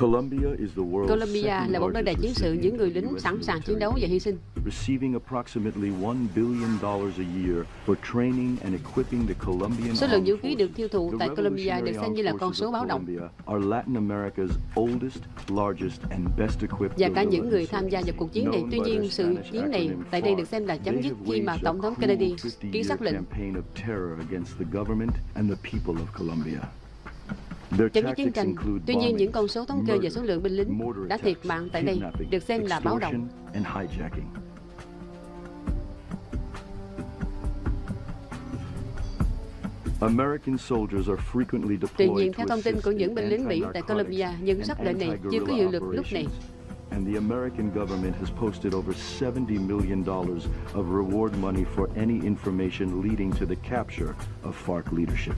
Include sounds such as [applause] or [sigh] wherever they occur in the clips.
Colombia là một nơi đầy chiến sự những người lính sẵn sàng chiến đấu và hy sinh. Số lượng vũ khí được tiêu thụ tại Colombia được xem như là con số báo động. Và cả những người tham gia vào cuộc chiến này. Tuy nhiên, sự chiến này tại đây được xem là chấm dứt khi mà Tổng thống Kennedy ký xác lệnh chấm dứt chiến tranh. Tuy nhiên, những con số thống kê về số lượng binh lính đã thiệt mạng tại đây được xem là báo động. Tuy nhiên, theo thông tin của những binh lính Mỹ tại Colombia, những sắc lệnh này chưa có hiệu lực lúc này. and the American government has posted over $70 million of reward money for any information leading to the capture of FARC leadership.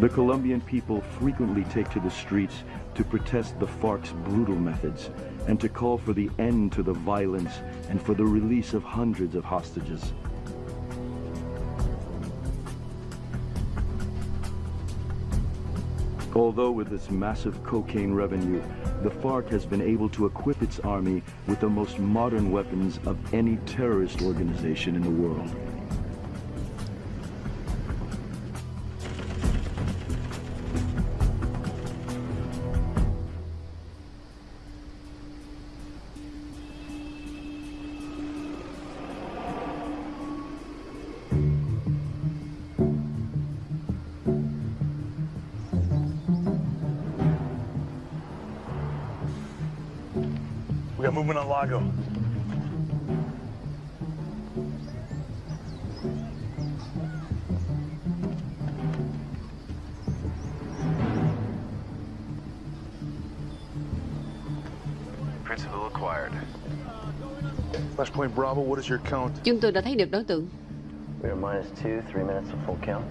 The Colombian people frequently take to the streets to protest the FARC's brutal methods and to call for the end to the violence and for the release of hundreds of hostages. Although with its massive cocaine revenue, the FARC has been able to equip its army with the most modern weapons of any terrorist organization in the world. Got movement on Lago. Principal acquired. Flashpoint Bravo, what is your count? Chúng tôi đã thấy được đối tượng. We are minus two, three minutes of full count.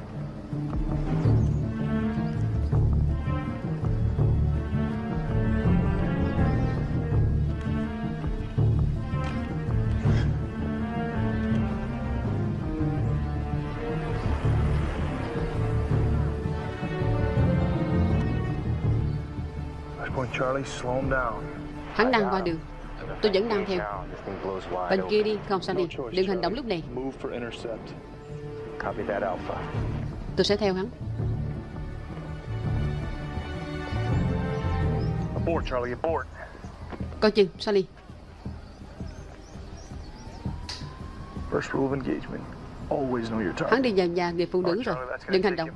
Hắn đang qua đường. Tôi vẫn đang theo. Bên kia đi, không sao đi. Đừng hành động lúc này. Move for intercept. Copy that, Alpha. Tôi sẽ theo hắn. Abort, Charlie, abort. Coi chừng, Sally. First rule of engagement. Always know your target. Hắn đi vào nhà người phụ nữ rồi. Charlie, Đừng hành động.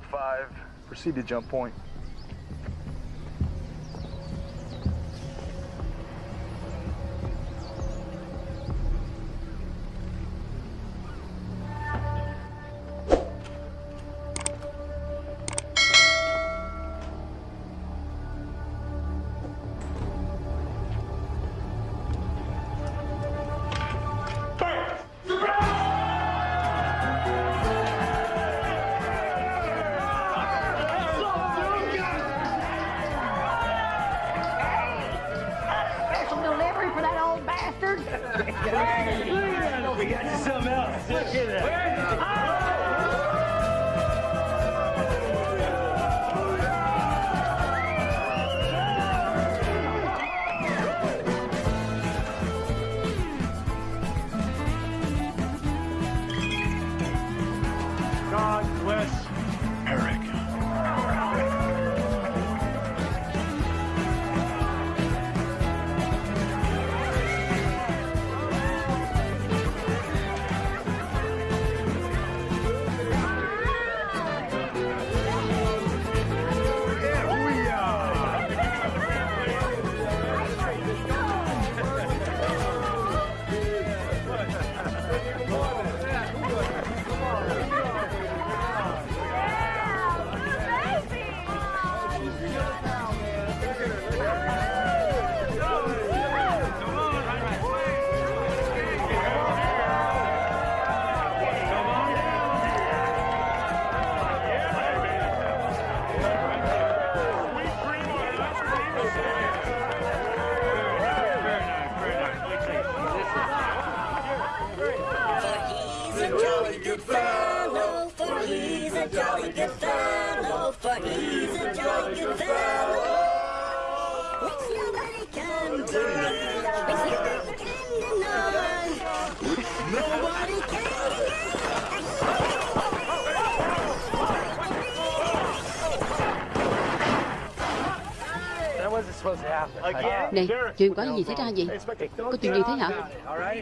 Chuyện có gì xảy ra vậy? Có chuyện gì thế hả?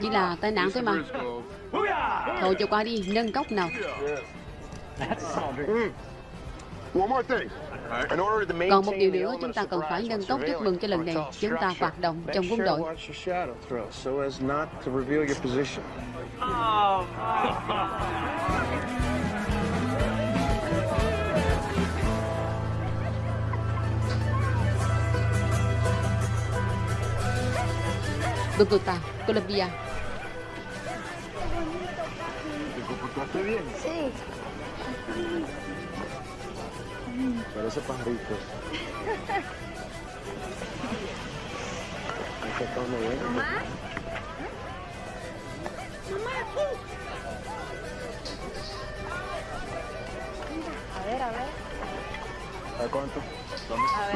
Chỉ là tai nạn thôi mà. Thôi cho qua đi, nâng cốc nào. One more thing. In order to Còn một điều nữa chúng ta cần phải nâng cốc chúc mừng cho lần này chúng ta hoạt động trong quân đội. Reveal your position. Bogotá, Colombia. Sí. Parece pajarito. Ahí está todo muy bien. Mamá. Mamá, aquí. A ver, a ver. ¿A cuánto?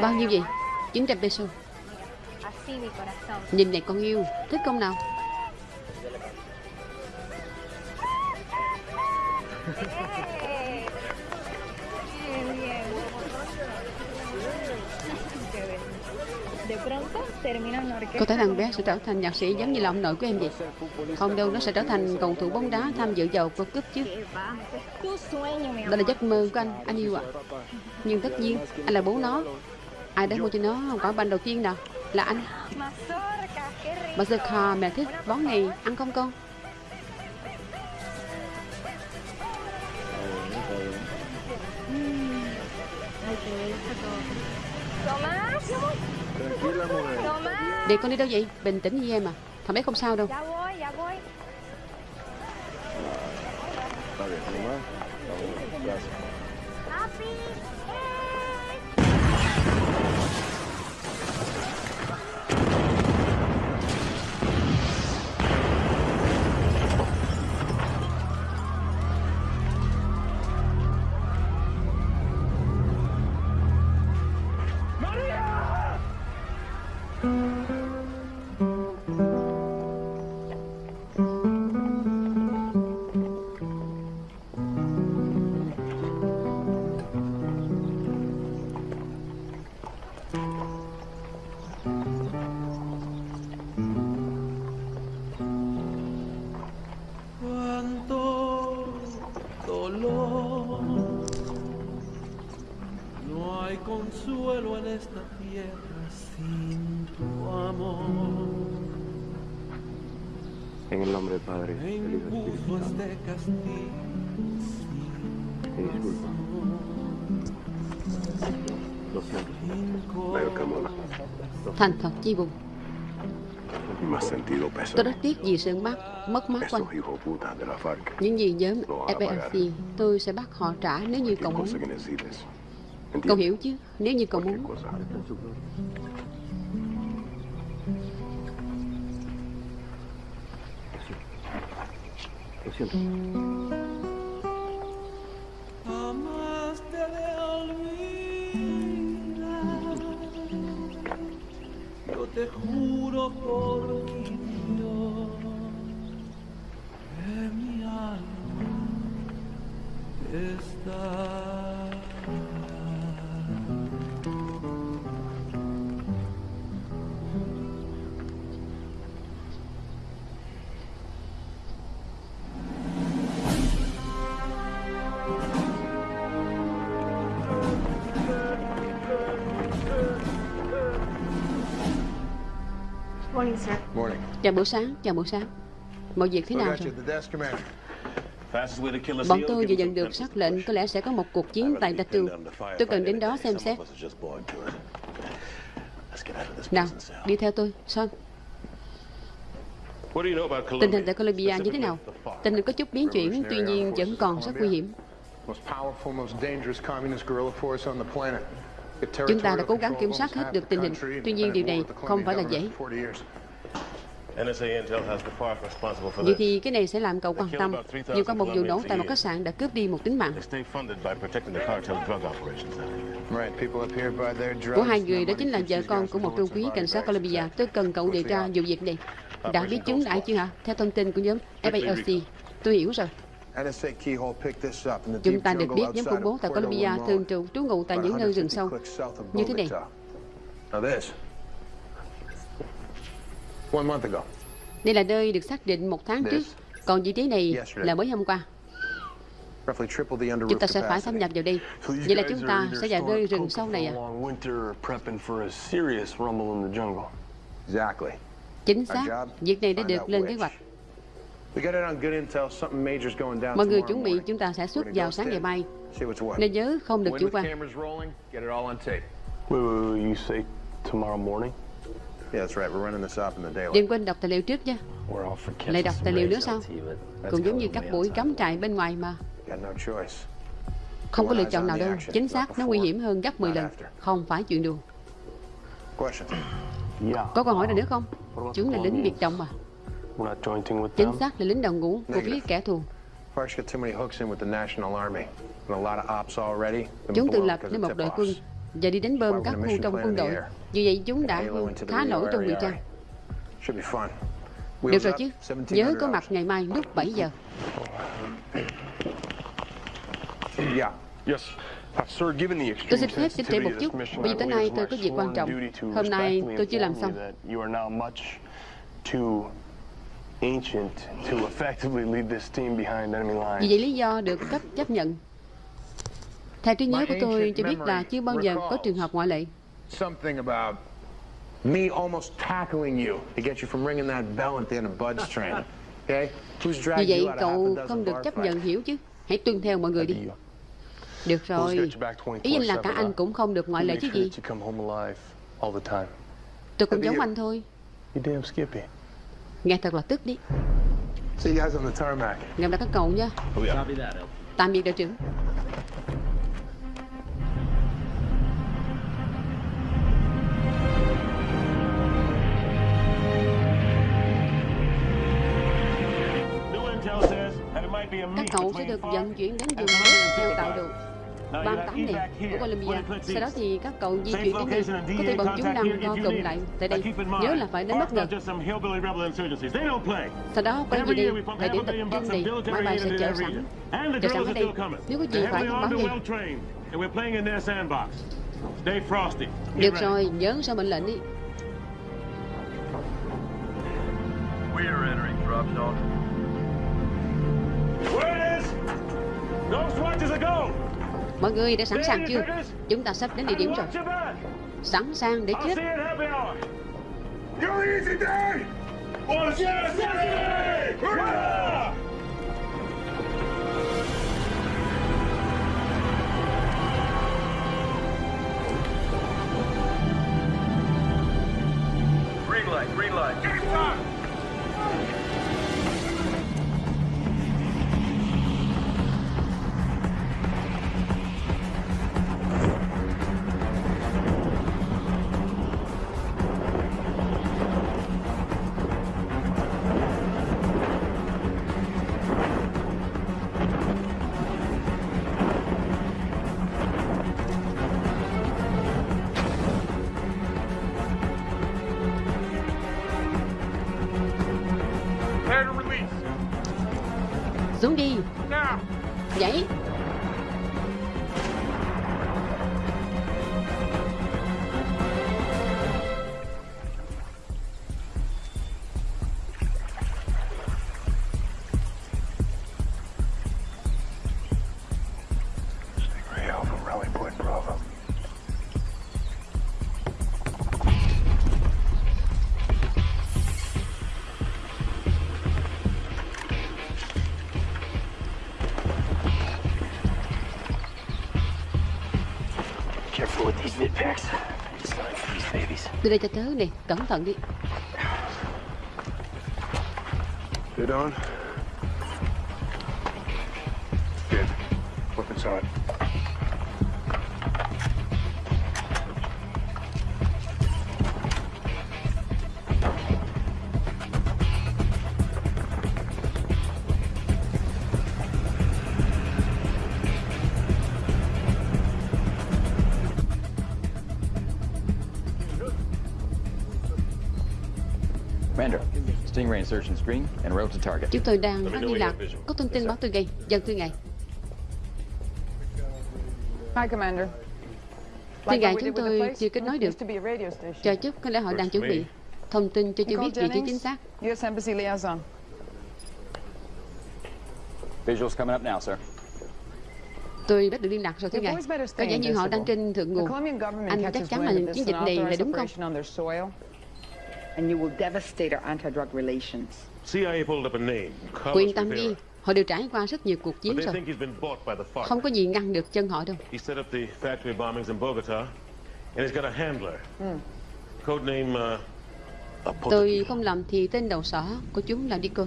Bao nhiêu vậy? 900 peso. Nhìn này con yêu, thích không nào? Có thể thằng bé sẽ trở thành nhạc sĩ giống như là ông nội của em vậy. Không đâu, nó sẽ trở thành cầu thủ bóng đá tham dự vào World Cup chứ. Đó là giấc mơ của anh, anh yêu ạ. Nhưng tất nhiên, anh là bố nó. Ai đã mua cho nó quả banh đầu tiên nào? Là anh. Bazooka, mẹ thích món này, ăn không con? Mujer. Tomás. Để con đi đâu vậy? Bình tĩnh như em à. Thằng bé không sao đâu. Thành thật chi peso. Tôi rất tiếc vì sự mất, mất mát của anh. Những gì nhóm FARC, tôi sẽ bắt họ trả nếu như cậu muốn. Cậu hiểu chứ? Nếu như cậu muốn. cosa. Lo te juro por mi Dios que mi alma está. Chào buổi sáng, chào buổi sáng. Mọi việc thế nào rồi? Bọn tôi vừa nhận được sắc lệnh có lẽ sẽ có một cuộc chiến tại Datu. Tôi cần đến đó xem xét. Nào, đi theo tôi, Son. Tình hình tại Colombia như thế nào? Tình hình có chút biến chuyển, tuy nhiên vẫn còn rất nguy hiểm. Chúng ta đã cố gắng kiểm soát hết được tình hình. Tuy nhiên điều này không phải là dễ. Vậy this. thì cái này sẽ làm cậu quan tâm. Nhiều qua một vụ nổ tại một khách sạn đã cướp đi một tính mạng của hai người đó chính là vợ con của một trung quý cảnh sát Colombia. Tôi cần cậu điều tra vụ việc này. Đã biết chúng đã chưa hả? Theo thông tin của nhóm FALC. Tôi hiểu rồi. NSA Keyhole picked this up in the Chúng ta được biết nhóm khủng bố of tại Colombia thường trú trú ngụ tại những nơi rừng 150 sâu clicks south of như thế này. Bogota. Now this. One month ago. Đây là nơi được xác định một tháng trước. Còn vị trí này là mới hôm qua. Chúng ta sẽ phải thâm capacity. nhập vào đây. Vậy là chúng ta sẽ vào nơi rừng sâu này à? Chính xác. Việc này đã được lên kế hoạch. Mọi người chuẩn bị chúng ta sẽ xuất vào sáng ngày mai. Nên nhớ không được chủ quan. Wait, wait, wait, you say tomorrow morning? Yeah, that's right. We're running this up in the daylight. Đừng quên đọc tài liệu trước nha. We're all for Lại đọc tài liệu nữa sao? Cũng giống như các buổi cắm trại bên ngoài mà. Got no choice. Không có lựa chọn nào đâu. Chính xác, nó nguy hiểm hơn gấp 10 lần. Không phải chuyện đùa. Question. [clears throat] Yeah. Có câu hỏi nào nữa không? Chúng là lính biệt động mà. We're not jointing with Chính xác là lính đầu ngũ của phía kẻ thù. Park's got too many hooks in with the National Army. And a lot of ops already. been Chúng tự lập nên một đội quân và đi đánh bơm các khu trong quân đội. Như vậy chúng đã khá nổi trong ngụy trang. Được rồi chứ. 1700 Nhớ có mặt ngày mai lúc 7 giờ. [coughs] Yeah. Yes. Sir, given the Tôi xin phép chỉnh trễ một chút, bởi vì believe nay tôi có việc quan trọng. Hôm nay tôi chưa làm xong. Vì vậy lý do được cấp chấp nhận. Theo trí nhớ của tôi cho biết là chưa bao giờ có trường hợp ngoại lệ. Something about me almost tackling you to get you from ringing that bell at the end of Bud's [laughs] train. Okay? Who's dragged vậy you out of half cậu không được chấp nhận hiểu chứ. Hãy tuân theo mọi người đi. Được rồi. get you back 24/7, Ý anh là cả anh cũng không được ngoại lệ chứ gì. that you come home alive all the time. Tôi cũng giống anh thôi. You damn Skippy. Nghe thật là tức đi. See you guys on the tarmac. Gặp lại các cậu nha. Oh. Tạm biệt đội trưởng. Các cậu sẽ được vận chuyển đến vùng đất theo tạo you 38 have này của Colombia. Sau đó thì các cậu di chuyển đến đây. Có thể bọn chúng đang co need. lại tại đây. Nhớ là phải đến bất ngờ. Sau đó quay we pump thời điểm tập trung military máy bay sẽ chờ sẵn. Chờ sẵn ở đây. Nếu có gì phải thông báo ngay. Được rồi, nhớ sao mệnh lệnh đi. We are entering drop zone. Mọi người đã sẵn sàng chưa? Chúng ta sắp đến địa điểm rồi. Sẵn sàng để chết. Green light, green light. Đưa đây cho tớ nè, cẩn thận đi. Get on. Stingray insertion screen and route to target. Chúng tôi đang phát liên lạc. Có thông tin báo tôi ngay. Dân thưa ngài. Hi, Commander. Thưa ngài, chúng tôi chưa kết nối được. Chờ chút, có lẽ họ đang chuẩn bị thông tin cho chưa biết vị trí chính xác. U.S. Embassy liaison. Visuals coming up now, sir. Tôi đã được liên lạc rồi thưa ngài. Có vẻ như họ đang trên thượng nguồn. Anh chắc chắn là chiến dịch này là đúng không? And you will devastate our anti-drug relations. CIA pulled up a name. Cô yên tâm đi, họ đều trải qua rất nhiều cuộc chiến rồi. Không có gì ngăn được chân họ đâu. He set up the factory bombings in Bogota, and he's got a handler. Codename, uh, Tôi không lầm thì tên đầu sỏ của chúng là Dico.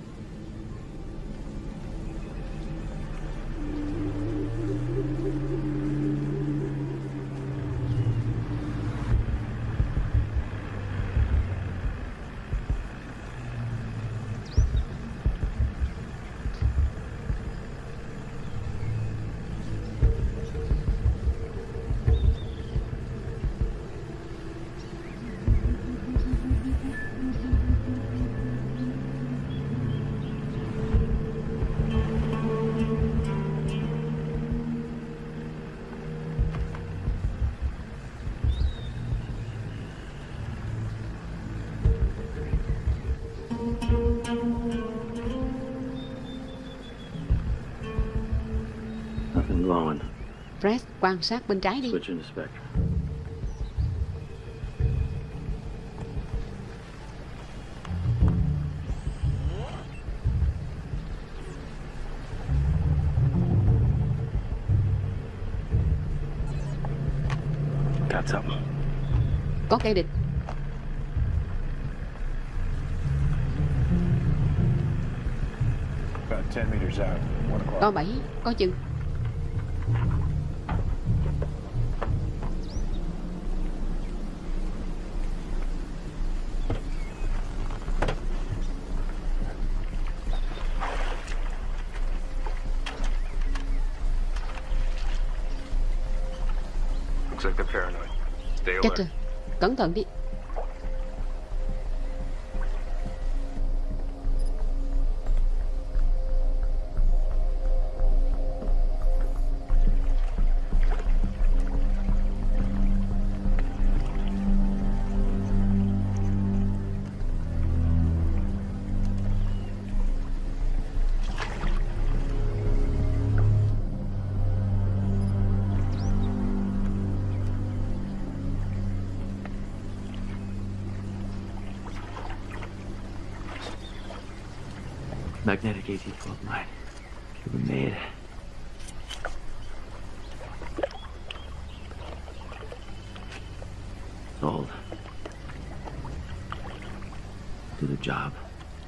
Quan sát bên trái đi. Có kẻ địch. About 10 meters out, 1 o'clock. Có bảy, có chừng. Alert. rồi. Cẩn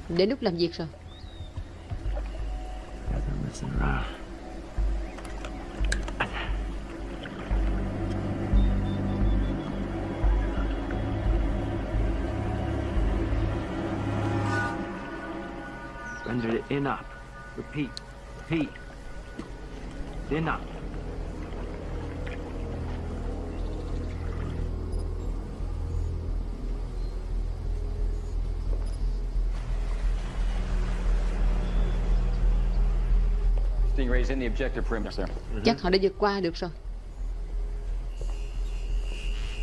Đến lúc làm việc rồi. Render it in up. Repeat. Repeat. In up. Chắc họ đã vượt qua được rồi.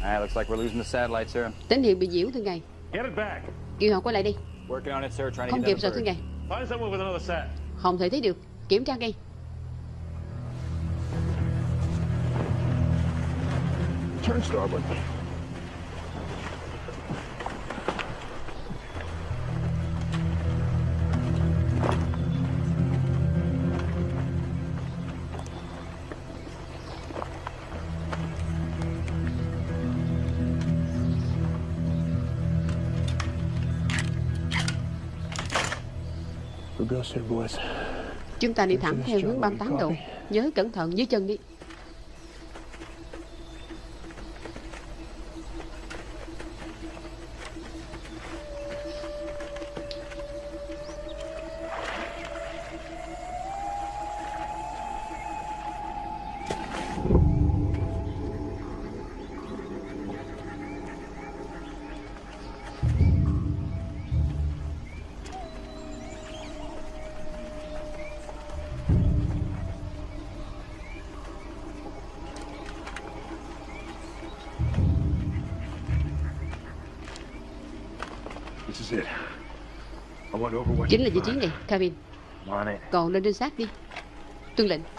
Ah, looks like we're losing the satellite, sir. Tín hiệu bị nhiễu thưa ngài. Get it back. Kêu họ quay lại đi. Working on it, sir. Trying to Không get kịp rồi thưa ngài. Find someone with another sat. Không thể thấy được. Kiểm tra ngay. Turn starboard. Chúng ta đi thẳng theo hướng 38 độ. Nhớ cẩn thận dưới chân đi. Chính là vị trí này, Kevin. Còn lên trinh sát đi. Tuân lệnh.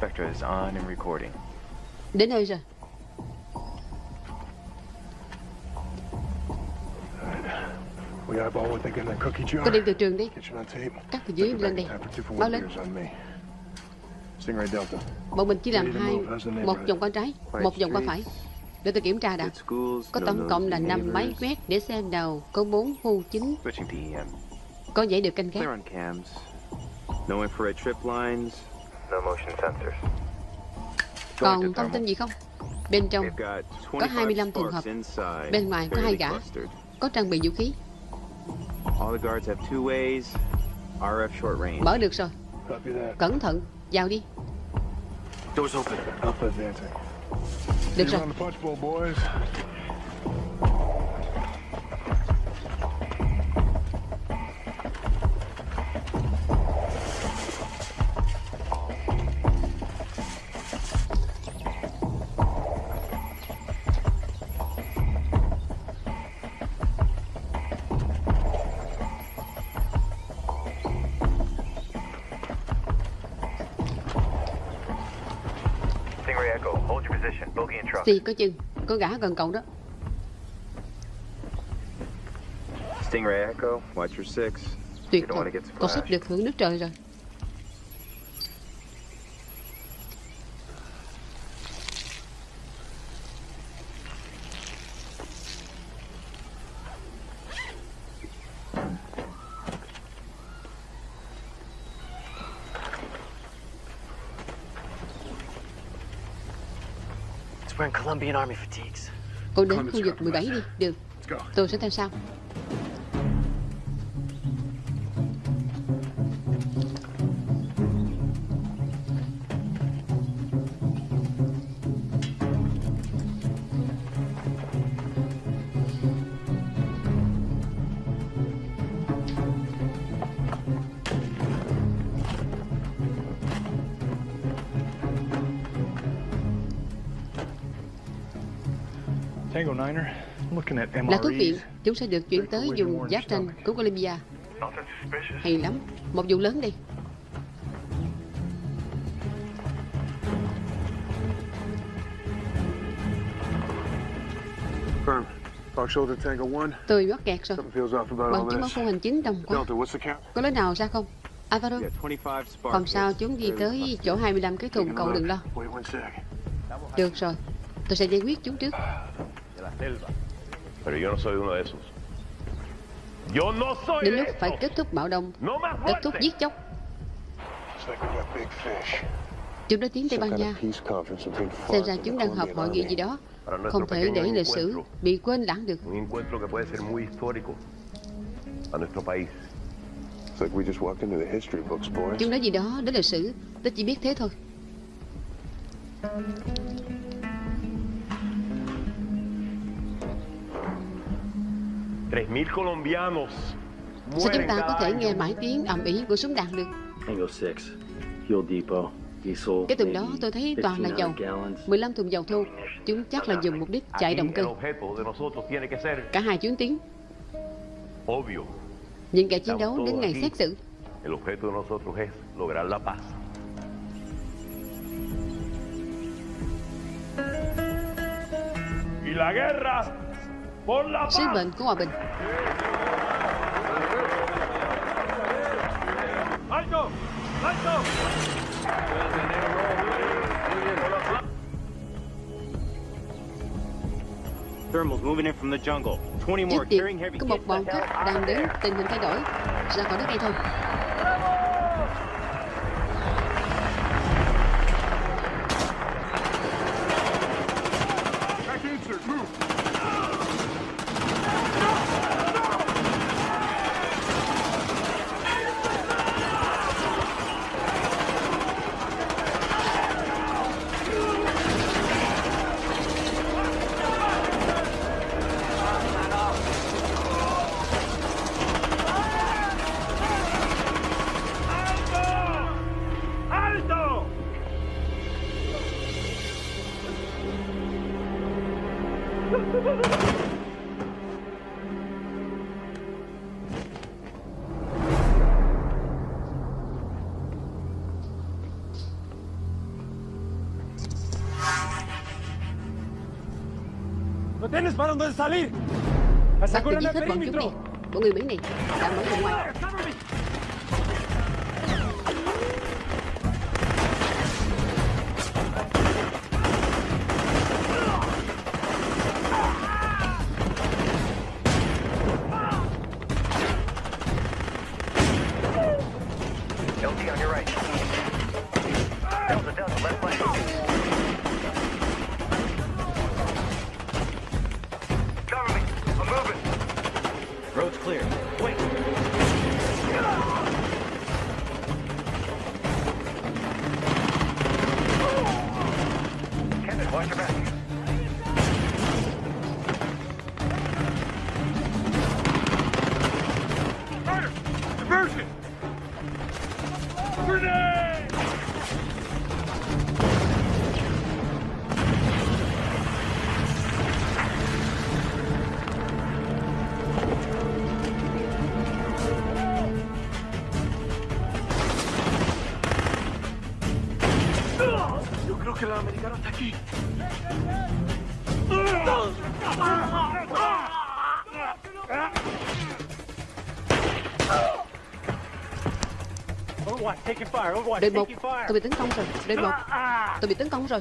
Spectre is on and recording. Đến nơi rồi. We eyeball what they get in that cookie jar. Có đem từ trường đi. Cắt từ dưới lên đây. Báo one lên. Bọn mình chỉ làm hai, một vòng qua trái, một vòng qua phải. Để tôi kiểm tra đã. Có tổng cộng là 5 máy quét để xem đầu, có 4 khu chính, EM. có dãy được canh gác. No infrared trip lines. No motion sensors. Còn thông tin gì không? Bên trong có 25 25 trường hợp. Bên ngoài có hai gã, có trang bị vũ khí. All the guards have two ways. RF short range. Mở được rồi. Cẩn thận, vào đi. Doors open. Alpha advancing. Được rồi. Xì có chừng, có gã gần cậu đó. Stingray Echo, watch your six. Tuyệt get cậu sắp được hưởng nước trời rồi. Cô đến khu vực 17 đi, được. Tôi sẽ theo sau. Là thuốc viện, chúng sẽ được chuyển tới vùng giáp tranh của Colombia. Hay lắm, một vụ lớn đi. Firm. Fox Shoulder Tango 1. Tôi mắc kẹt rồi. Bằng all chứng ở this. khu hành chính đông quá. Có lối nào ra không? Alvaro, Yeah, 25 sparks. không sao chúng đi tới chỗ 25 cái thùng, cậu đừng lo. Được rồi, tôi sẽ giải quyết chúng trước. Pero yo no soy uno de esos. Yo no soy Đến de lúc phải kết thúc bạo động, No kết thúc giết chóc. Chúng đã tiến Tây Ban Nha. Xem ra chúng đang họp hội nghị gì đó. Không thể để lịch sử bị quên lãng được. Chúng nói gì đó đến lịch sử, tôi chỉ biết thế thôi. Sao chúng ta có thể nghe mãi tiếng ầm ĩ của súng đạn được? Tango 6, fuel depot, diesel, Cái tuần đó tôi thấy toàn là dầu, 1500 gallons. 15 thùng dầu thô. Chúng chắc là dùng mục đích chạy động cơ. Cả hai chuyến tiến, obvio. những kẻ chiến đấu đến ngày xét xử. El objeto de nosotros es lograr la paz. Y la guerra Sứ mệnh của hòa bình. ¡Alto! ¡Alto! Thermals moving in from the jungle. 20 more Trước tiên, carrying heavy có một bọn out. đang đến tình hình thay đổi. Ra khỏi đất ngay thôi. Dónde salir! Bắt được ¡Aseguran giết el hết bọn chúng đi. perímetro! Bọn người Mỹ này đã mở ra ngoài. Yo creo que el americano está aquí. Đội một, tôi bị tấn công rồi. Đội một, tôi bị tấn công rồi.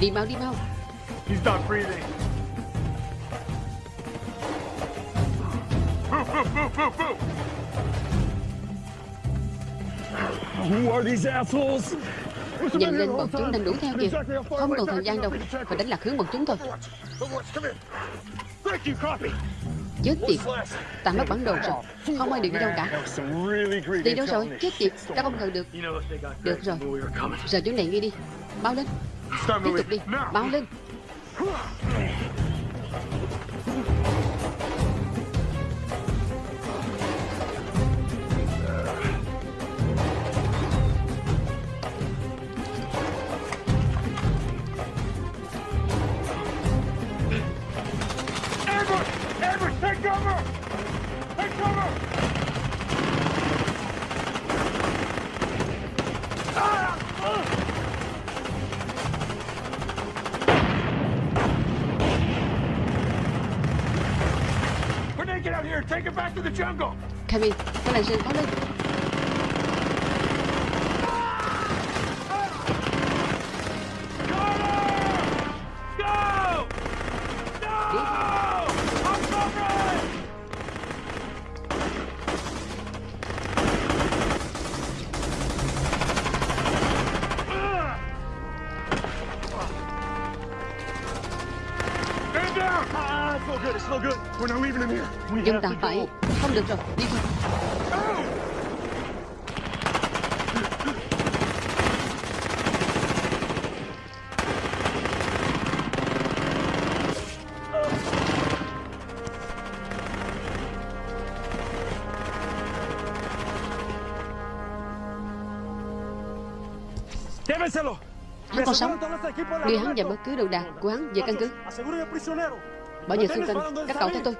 Đi mau, đi mau. He's not breathing. Move, move, move, move, move! Who are these assholes? Nhìn lên bọn chúng đang đuổi theo kìa. Không còn thời gian đâu. Phải đánh lạc hướng bọn chúng thôi. Chết tiệt. Ta mất bản đồ rồi. Không ai được đi đâu cả. Đi đâu rồi? Chết tiệt. Ta không ngờ được. Được rồi. Giờ chỗ này nghe đi. Báo lên. Tiếp tục đi. Báo lên. No good. We're not leaving him here. We Chúng have ta to phải go. Không được rồi, đi thôi. Hắn còn sống. Đưa hắn và bất cứ đồ đạc của hắn về căn cứ. Bảo vệ xung quanh Các cậu theo tôi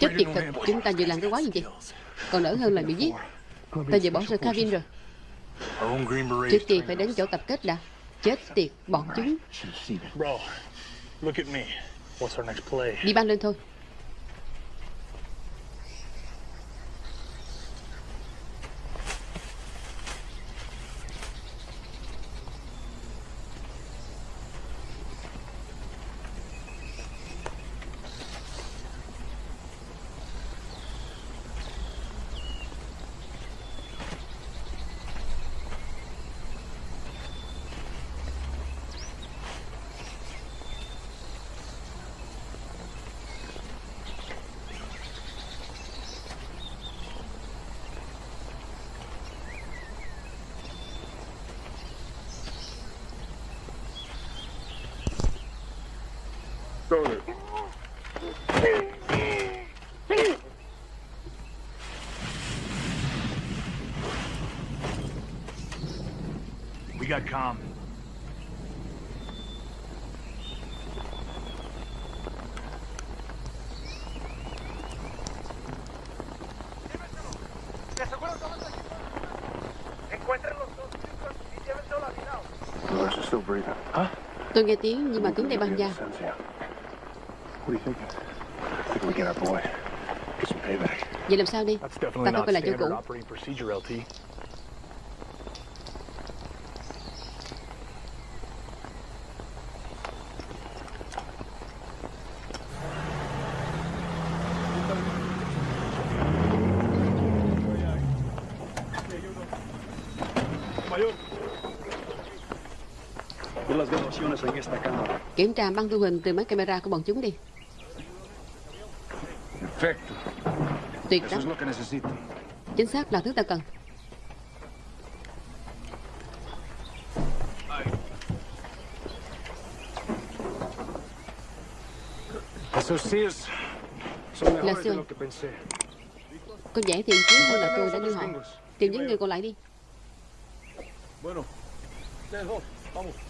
Chết tiệt thật. Chúng ta vừa làm cái quái gì vậy Còn đỡ hơn là bị giết Ta vừa bỏ rơi Kevin rồi. Trước tiên phải đến chỗ tập kết đã Chết tiệt bọn chúng Bro, look at me. What's our next play? Đi băng lên thôi Huh? Tôi nghe tiếng nhưng mà tiếng đây băng da Sense, yeah. What are you thinking? I think we get our boy. Get some payback. Vậy làm sao đi That's Ta definitely phải quay lại chỗ cũ Kiểm tra băng thu hình từ máy camera của bọn chúng đi. Tuyệt lắm. Chính xác là thứ ta cần Là pensé. Có vẻ tiền chiến hơn là tôi đã đưa họ Tìm những người còn lại đi Bueno, ustedes dos, vamos.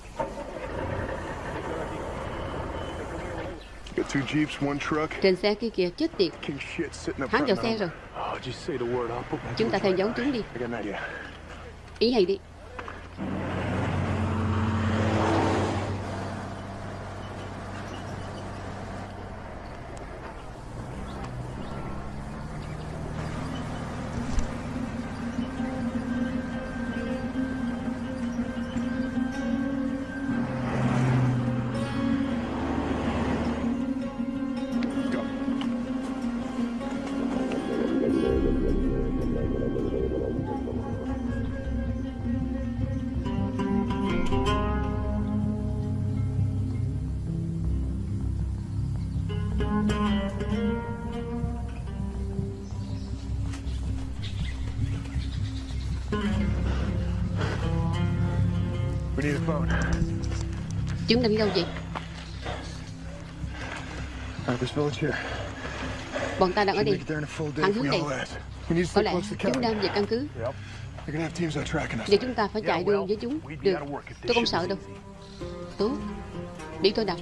Trên xe kia kìa chết tiệt. Hắn vào xe rồi. Oh, Chúng ta theo dấu chúng đi. Ý hay đi chứng định câu gì bọn ta đang ở đây. Hắn hướng tây có lẽ chúng đang về căn cứ. Giờ chúng ta phải chạy đua với chúng. được. tôi không sợ đâu. Tốt. đi tôi đọc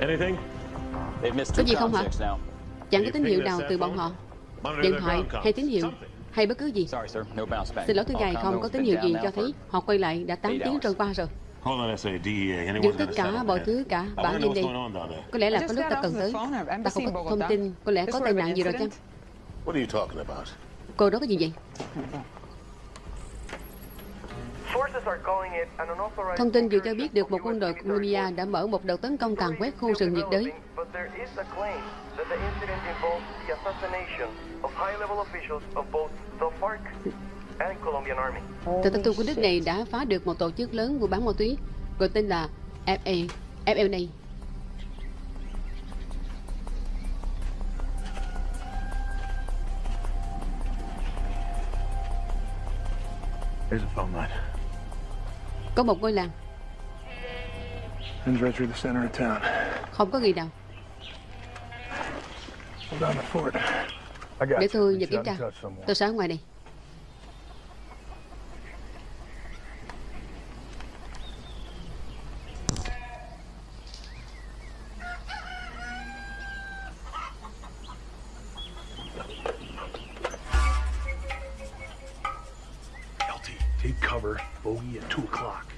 Anything? Có gì không hả? Chẳng có tín hiệu nào từ bọn họ. Điện thoại hay tín hiệu Hay bất cứ gì. Sorry, sir. No bounce back. Xin lỗi thưa ngài không có tín hiệu gì cho thấy Họ quay lại đã 8 eight tiếng trôi qua rồi. Hold on, SA, DEA. Anyone's Dừng got tất cả mọi thứ cả I Bão wanna know lên what's đây going on down there. Có lẽ là có lúc ta cần tới. Ta không có thông tin. Có lẽ có tai nạn gì rồi chăng about? Cô đó có gì vậy [laughs] Thông tin vừa cho biết được một quân đội Colombia đã mở một đợt tấn công tàn quét khu rừng nhiệt đới. But there. Tờ của nước này đã phá được một tổ chức lớn buôn bán ma túy gọi tên là FA, FLA. There's a phone line. Có một ngôi làng, Runs right through the center of town. không có gì nào. Hold on the fort. I got Để tôi nhập kiểm tra. Tôi sẽ ở ngoài này. Take cover. Bogey at 2 o'clock.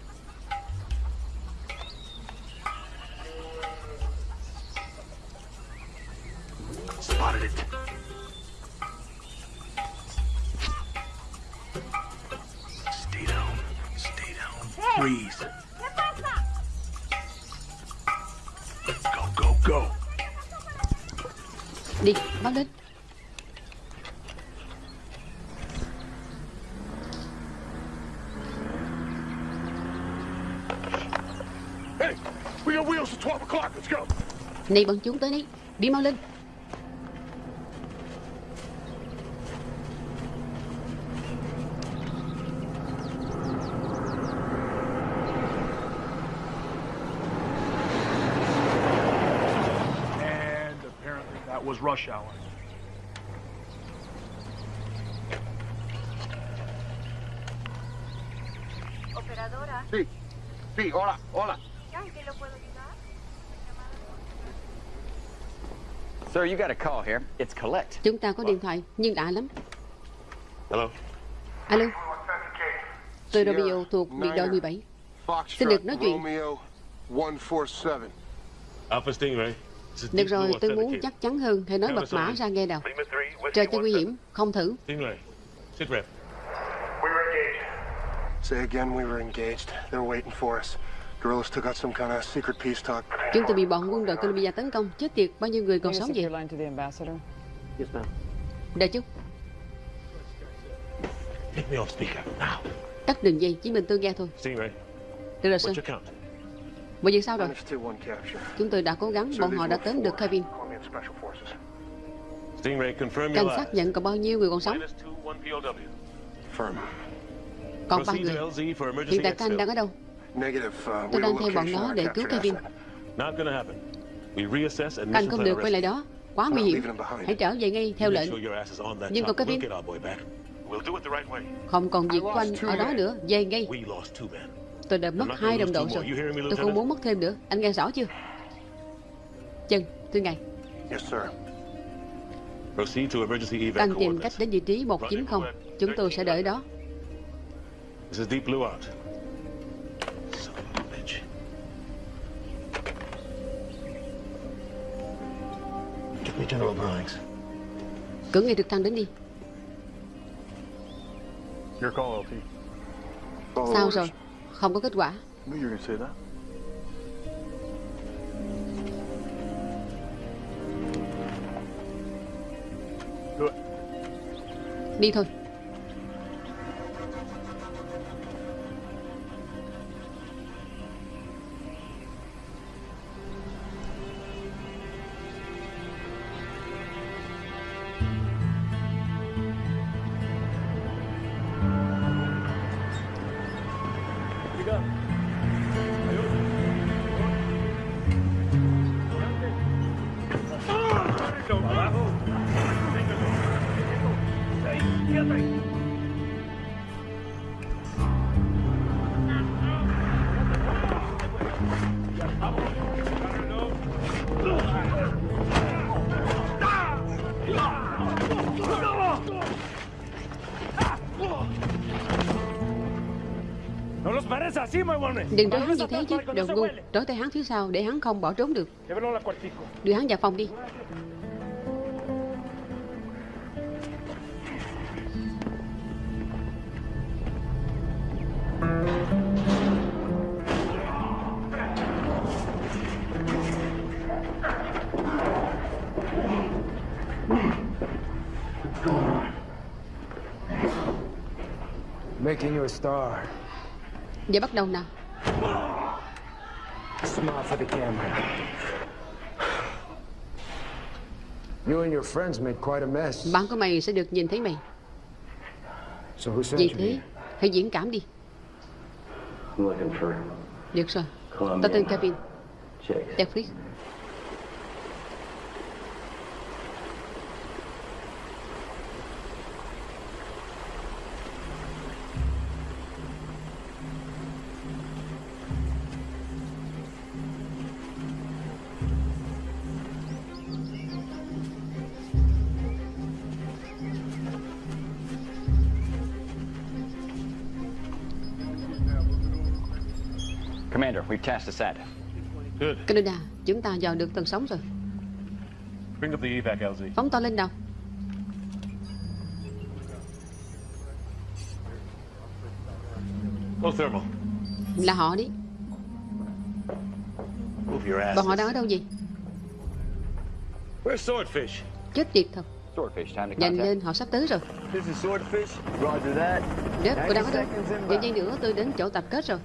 Này bọn chúng tới đây. Đi mau lên. And apparently that was rush hour. Sir, you got a call here. It's collect. Chúng ta có điện thoại, nhưng lạ lắm. Hello? Alo. Tôi Romeo thuộc biệt đội 17. Xin được nói chuyện. Romeo 147. Alpha Stingray. Được rồi, tôi muốn chắc chắn hơn. Hãy nói mật mã ra nghe nào. Trời cho nguy hiểm, không thử. Stingray. Sit rep. Say again, we were engaged. They were waiting for us. Guerrillas took out some kind of secret peace talk. Chúng tôi bị bọn quân đội Colombia tấn công. Chết tiệt, bao nhiêu người còn sống vậy? speaker, now. tắt đường dây, chỉ mình tôi nghe thôi. Được rồi, count? Mọi việc sao rồi? Chúng tôi đã cố gắng, bọn họ đã tóm được Kevin. Cảnh lies. nhận còn bao nhiêu người còn sống? Còn ba người. Hiện tại Canh đang exfil. ở đâu? Uh, Tôi đang theo bọn nó để cứu Kevin. Asset. Not gonna happen. We reassess and Canh mission không được quay lại đó. Quá nguy hiểm. Hãy trở về ngay theo lệnh. Nhưng the right way. không còn việc của anh ở đó nữa. Về ngay. Tôi đã mất hai đồng đội rồi. Tôi không muốn mất thêm nữa. Anh nghe rõ chưa? Chân, thưa ngài. Yes, sir. Proceed to emergency evac Đang tìm cách đến vị trí 190. Chúng tôi sẽ đợi đó. Cử ngay trực thăng đến đi. Your call, LT. Sao rồi? Không có kết quả. Đi thôi. Đừng trói hắn như thế chứ, đồ ngu. Trói tay hắn phía sau để hắn không bỏ trốn được. Đưa hắn vào phòng đi. Giờ bắt đầu nào. Smile for the camera. You and your friends made quite a mess. Bạn của mày sẽ được nhìn thấy mày. So who sent you thế, hãy diễn cảm đi. I'm looking for Được rồi. Colombian. Tao tên Kevin. chicks. Jeffries. Canada, chúng ta dò được tầng sóng rồi. Bring up the evac, LZ. Phóng to lên đầu. Low thermal. Là họ đi. Move your ass. Bọn họ đang ở đâu gì? Where's Swordfish? Chết tiệt thật. Swordfish, time to Nhanh contact. lên, họ sắp tới rồi. This is Swordfish. Roger that. Rớp, tôi đang ở 90 đâu? Vài giây nữa tôi đến chỗ tập kết rồi.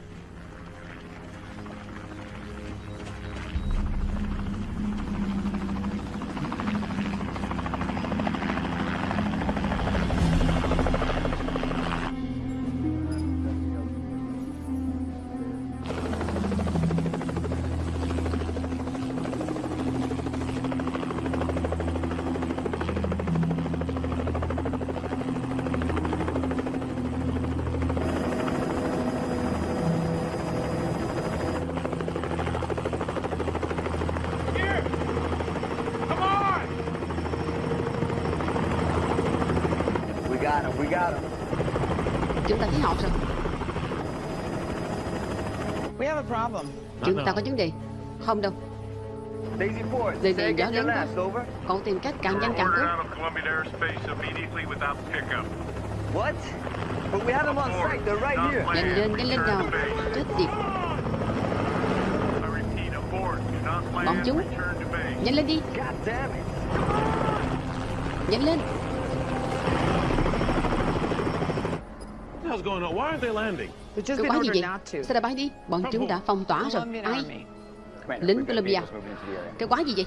Chúng ta thấy họ rồi. We have a problem. Chúng ta có vấn đề. Không đâu. Daisy Ford. Đây say này gió lớn quá. Cậu tìm cách càng nhanh càng tốt. of Colombian airspace immediately without pickup. What? But we have them on site. They're right here. Nhanh lên, nhanh lên nào. Chết tiệt. Bọn chúng. Nhanh lên đi. Nhanh lên. Been quái gì ordered vậy? not to. Sao đã bay đi? Bọn chúng đã phong tỏa rồi. Ai? Lính Colombia. Cái quái gì vậy?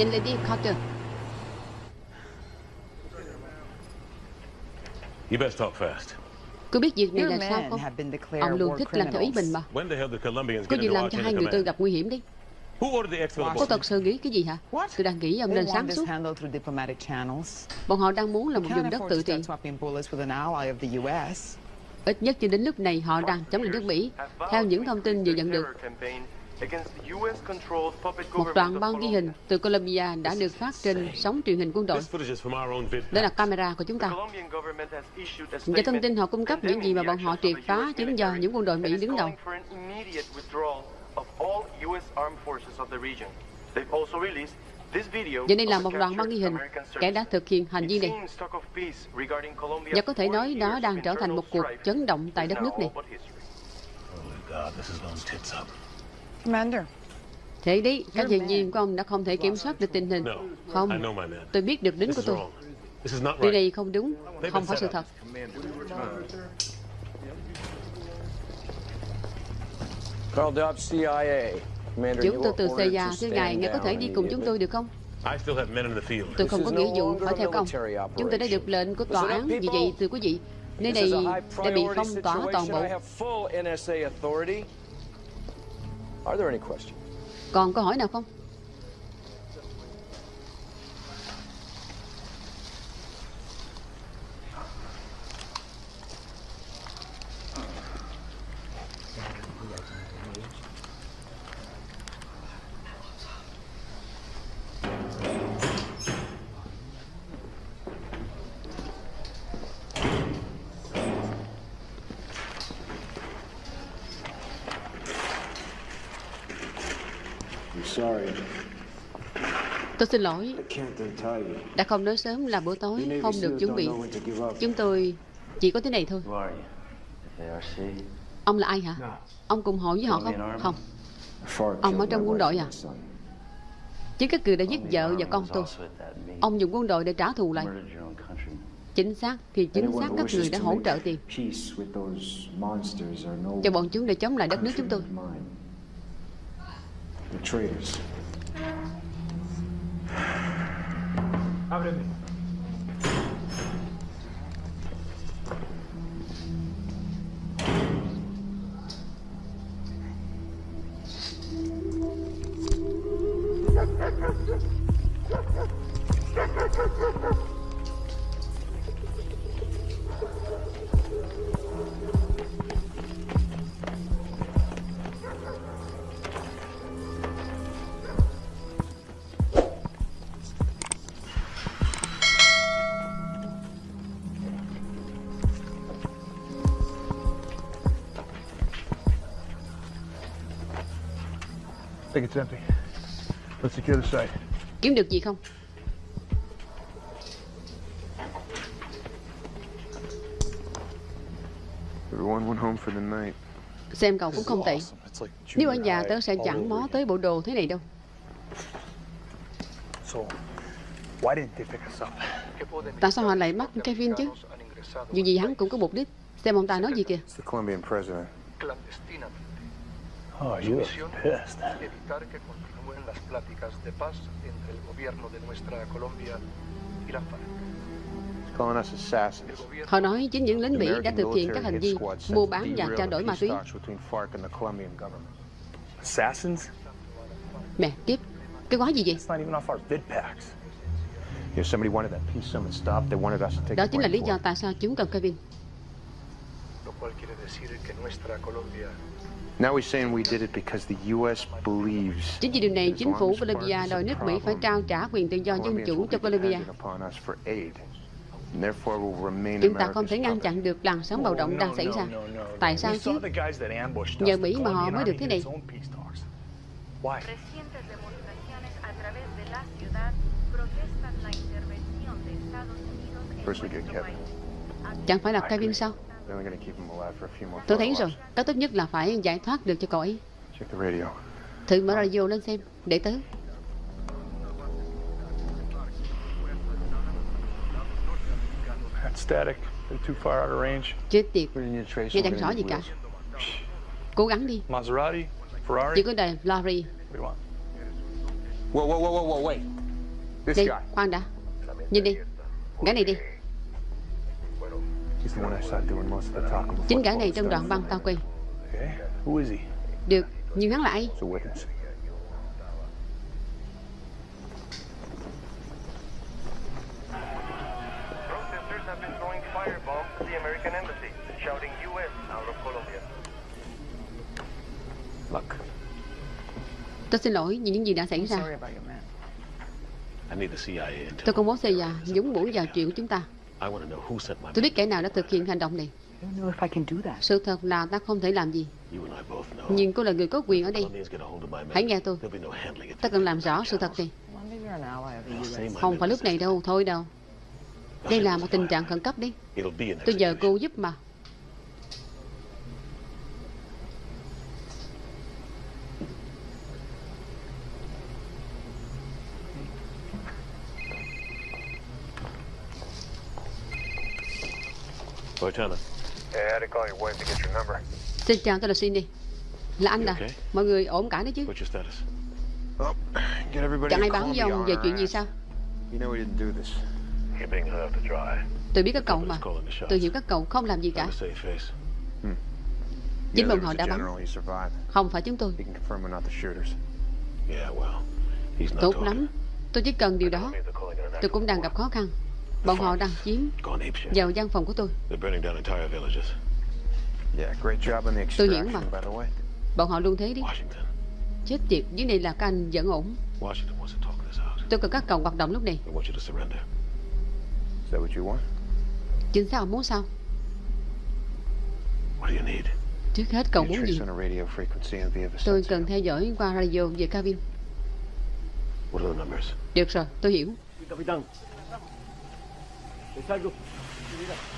Đi, Carter. You best talk fast. Cứ biết việc này là sao men không? have been declared Ông luôn thích làm theo ý mình mà. When the hell did Colombians Có get gì into làm cho hai người tôi gặp nguy hiểm đi. Who ordered the exfil Cô abortion? thật sự nghĩ cái gì hả? Tôi đang nghĩ ông nên want sáng this suốt. handled through diplomatic channels. Bọn họ đang muốn là một vùng đất afford tự to trị. start swapping bullets with an ally of the U.S. Ít nhất cho đến lúc này họ đang chống lại nước Mỹ. Theo những thông tin vừa nhận được, một đoạn băng ghi hình từ Colombia đã được phát trên sóng truyền hình quân đội. This footage is from our own vid. Đó là camera của chúng ta. Và thông tin họ cung cấp những gì mà bọn họ triệt phá chính do những quân đội Mỹ đứng đầu. They've also released this video Và đây là of một the đoạn băng ghi hình kẻ đã thực hiện hành vi này. Và có thể 40 nói nó years đang trở thành một cuộc chấn động tại đất nước này. Thế đấy, các nhân viên của ông đã không thể kiểm soát được tình hình. Không, tôi biết được This của tôi. Điều này không đúng, không phải sự thật. Carl Dobbs, CIA. Commander, Chúng tôi từ CIA, thưa ngài, ngài có thể đi cùng chúng tôi được không? Tôi không có nghĩa vụ phải theo công. Chúng tôi đã được lệnh của tòa án, vì vậy, thưa quý vị, nơi này đã bị phong tỏa toàn bộ. Are there any questions? Còn câu hỏi nào không? I'm sorry. Tôi xin lỗi, đã không nói sớm là bữa tối, không được chuẩn bị. Chúng tôi chỉ có thế này thôi. Ông là ai hả? Ông cùng hội với họ không? Không. Ông ở trong quân đội à? Chứ các người đã giết vợ và con tôi. Ông dùng quân đội để trả thù lại. Chính xác thì chính xác các người đã hỗ trợ tiền cho bọn chúng để chống lại đất nước chúng tôi. Ábreme. It's empty. Let's secure the site. Kiếm được gì không? Everyone went home for the night. Xem cậu cũng không tệ. It's like Nếu ở nhà tớ sẽ chẳng mó tới bộ đồ thế này đâu. So, why didn't they pick us up? Tại sao họ lại bắt Kevin chứ? Dù gì hắn cũng có mục đích. Xem ông ta nói gì kìa. It's the Colombian president. Oh, you look pissed. evitar que continúen las pláticas de paz entre el gobierno de nuestra Colombia y la FARC. He's calling us assassins. Họ nói chính những lính Mỹ đã thực hiện các hành vi mua bán và trao đổi ma túy. Mẹ, kiếp, cái quái gì vậy? It's not even off our vid packs. You know, somebody wanted that peace summit stopped. They wanted us to take Đó the chính là lý do tại sao chúng cần Kevin. Lo cual quiere decir que nuestra Colombia Now he's saying we did it because the U.S. believes Chính vì điều này, chính phủ as Bolivia FARC is a đòi nước Mỹ phải trao trả quyền tự do dân chủ cho be Bolivia. dependent upon us for aid. And therefore will remain Chúng ta không thể ngăn chặn được làn sóng bạo động đang xảy ra. Tại sao chứ? saw the guys that ambushed us. Nhờ Mỹ mà họ mới được thế này. its own peace talks. Why? Recientes demostraciones a través de la ciudad protestan la intervención de Estados Unidos en First we get nuestro Kevin. país. Chẳng phải là Kevin sao? Then we're gonna keep him alive for a few more Tôi thấy rồi, cái tốt nhất là phải giải thoát được cho cậu ấy. Check the radio. Thử mở radio lên xem, để tớ. That's static. They're too far out of range. Chết tiệt, We didn't need to trace nghe chẳng rõ gì cả. Cố gắng đi, Maserati? Ferrari? chỉ có đời want? Whoa, whoa, whoa, whoa, wait. This guy. khoan đã. Nhìn đi, gã này đi. Chính gã này trong đoạn băng tao quay. Okay. Who is he? Được, nhưng hắn là ai? It's a witness. protesters have been throwing firebombs at the American embassy, shouting U.S. out of Colombia. Look, Tôi xin lỗi vì những gì đã xảy ra. CIA. Tôi công bố xây già, nhúng mũi vào chuyện của chúng ta. I want to know who sent my Tôi biết kẻ nào đã thực hiện hành động này. I don't know if I can do that. Sự thật là ta không thể làm gì. Nhưng cô là người có quyền ở đây. Hãy nghe tôi. Ta cần làm rõ sự thật đi. Không phải lúc này đâu Thôi đâu. Đây là một tình trạng khẩn cấp đi Tôi nhờ cô giúp mà Lieutenant. Yeah, I had to call your wife to get your number. Xin chào tôi là Cindy Là anh à? Mọi người ổn cả đấy chứ? What's your status? Get everybody Chẳng ai báo với ông về chuyện gì sao? You know we didn't do this. You're being held to dry. Tôi biết các cậu mà. Tôi hiểu các cậu không làm gì cả. Face. Chính bọn họ đã bắn. general, he survived. Không phải chúng tôi. He can confirm we're not the shooters. Yeah, well, he's not Tốt lắm. Tôi chỉ cần điều đó. Tôi cũng đang gặp khó khăn Bọn họ đang chiếm vào văn phòng của tôi. Tôi hiểu extraction, mà. by the way. Bọn họ luôn thế đi. Chết tiệt Dưới này là các anh vẫn ổn. Tôi cần các cậu hoạt động lúc này? Chính xác ông muốn sao? What do you need? Trước hết cậu muốn gì? Tôi cần theo dõi qua radio về cabin. What are the numbers? Được rồi tôi hiểu 站住！注意点。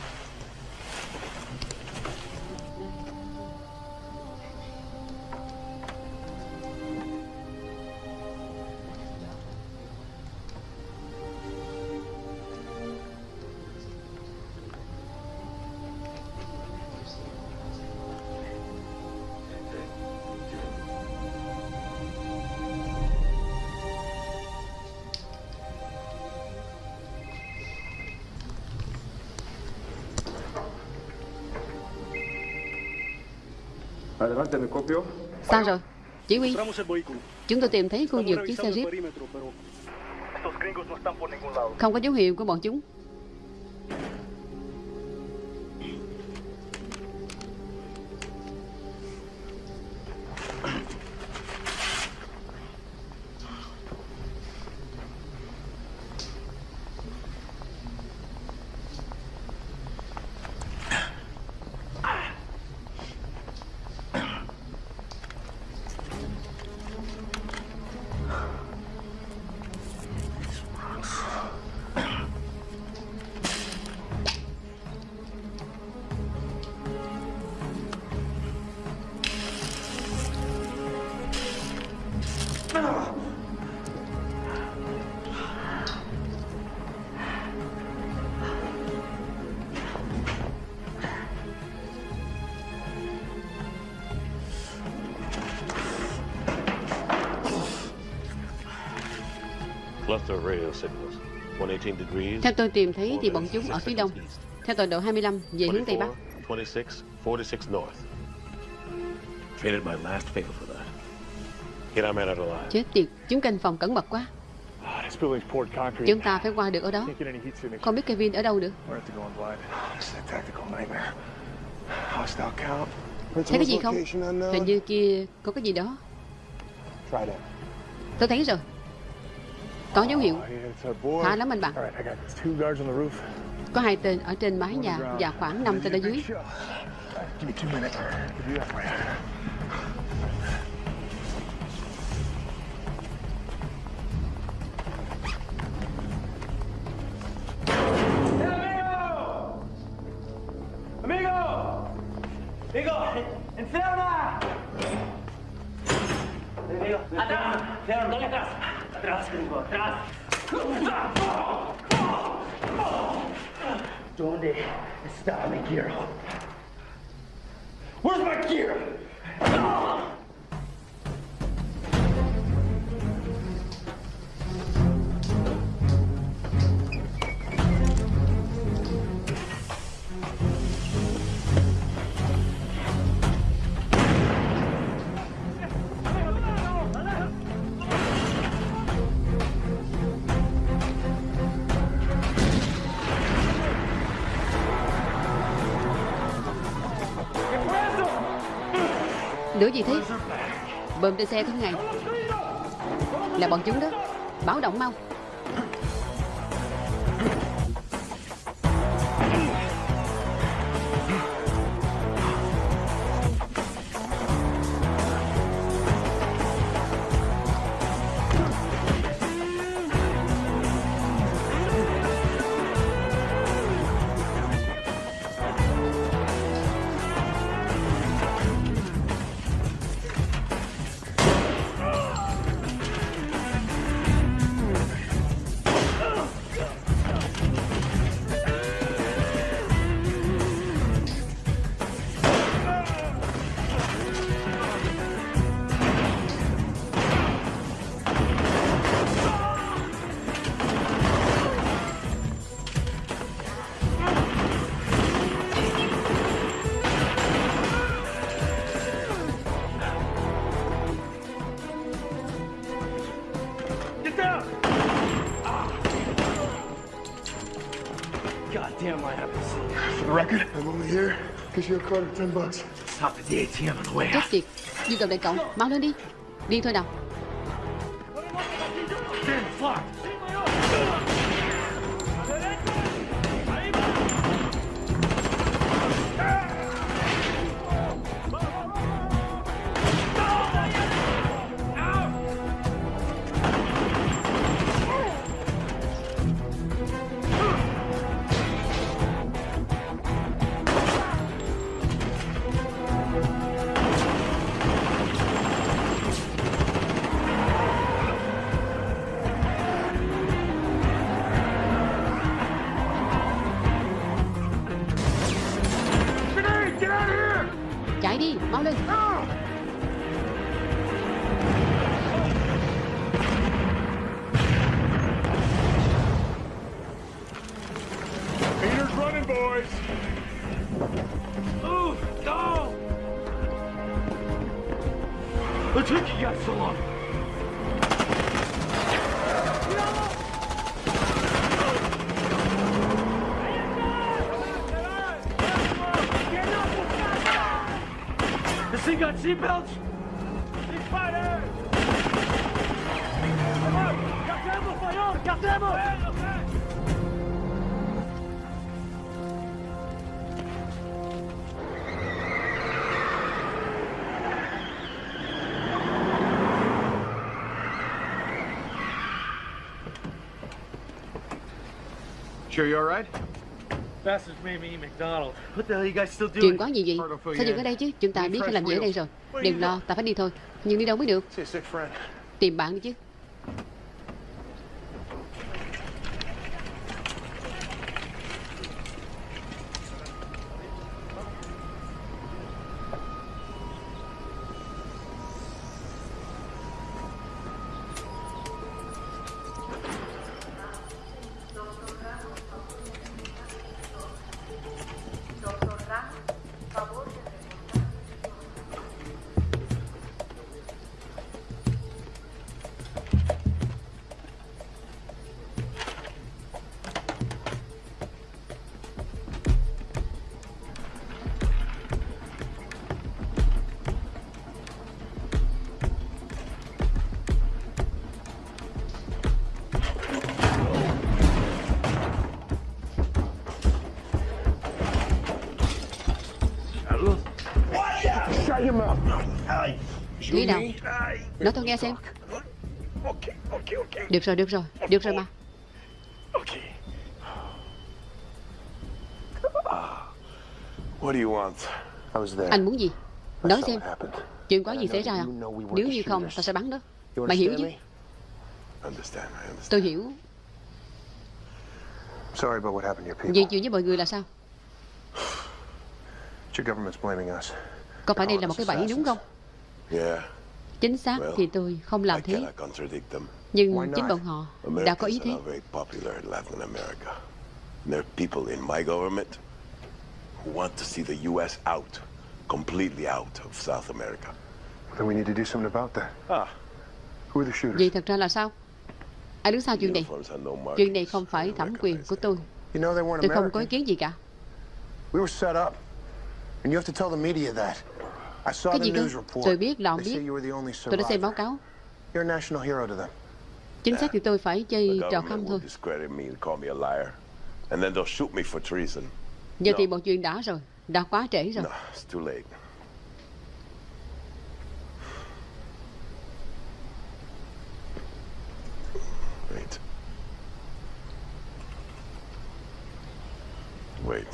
Sao rồi? Chỉ huy. Chúng tôi tìm thấy khu vực chiếc xe Jeep. Không có dấu hiệu của bọn chúng Theo tôi tìm thấy thì bọn chúng ở phía đông Theo tọa độ 25 về hướng Tây Bắc 24, 26, 46 north. Traded my last favor for that. Get our man out alive. Chết tiệt Chúng canh phòng cẩn mật quá concrete. Chúng ta phải qua được ở đó. Không biết Kevin ở đâu nữa. Thấy cái gì không. Hình như kia có cái gì đó. Tôi thấy rồi Có dấu hiệu. Khá lắm anh bạn. Có hai tên ở trên mái nhà Và khoảng 5 tên ở dưới Bơm trên xe có ngày. Là bọn chúng đó. Báo động mau. Out. tiệt. Dương cầm đại cậu. Mau lên đi. Đi thôi nào guys still doing? Chuyện quá gì vậy? Sao dừng ở đây chứ? Chúng ta biết phải làm gì ở đây rồi. Đừng lo Ta phải đi thôi. Nhưng đi đâu mới được. Tìm bạn đi chứ Lý nào Nói tôi nghe xem. Được rồi được rồi Được rồi mà. What do you want? I was there. Anh muốn gì? Nói xem. Chuyện có gì xảy ra à? Nếu như không ta sẽ bắn đó. Mày hiểu chứ. Tôi hiểu. Sorry about what happened to your people. Vì chuyện với mọi người là sao? Your government's blaming us. Có phải đây là một cái bẫy đúng không Chính xác thì tôi không làm thế. Nhưng chính bọn họ đã có ý thế. There are people in my government who want to see the U.S. out, completely out of South America. Then we need to do something about that. Ah, Who are the shooters? Vậy thật ra là sao Ai đứng sau chuyện này. Chuyện này không phải thẩm quyền của tôi You know they weren't Tôi không có ý kiến gì cả We were set up. And you have to tell the media that. I saw Cái the gì cơ news report. Tôi biết là ông biết say you were the only Tôi đã xem báo survivor. cáo You're a national hero to them. Chính xác thì tôi phải chơi trò khăm thôi discredit me and call me a liar. And then they'll shoot me for treason. Giờ thì một chuyện đã rồi Đã quá trễ rồi No, it's too late. Wait. Wait.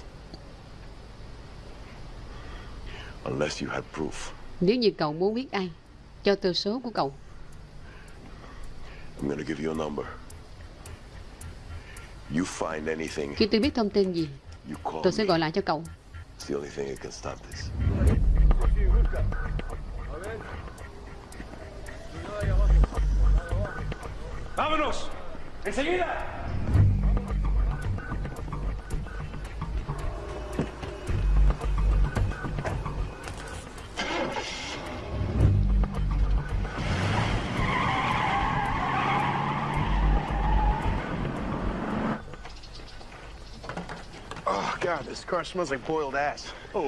Unless you had proof, Nếu như cậu muốn biết ai Cho tôi số của cậu I'm gonna give you a number. You find anything, Khi tôi biết thông tin gì you call Tôi sẽ gọi lại cho cậu It's the only thing that can stop this. ¡Vámonos! ¡Enseguida!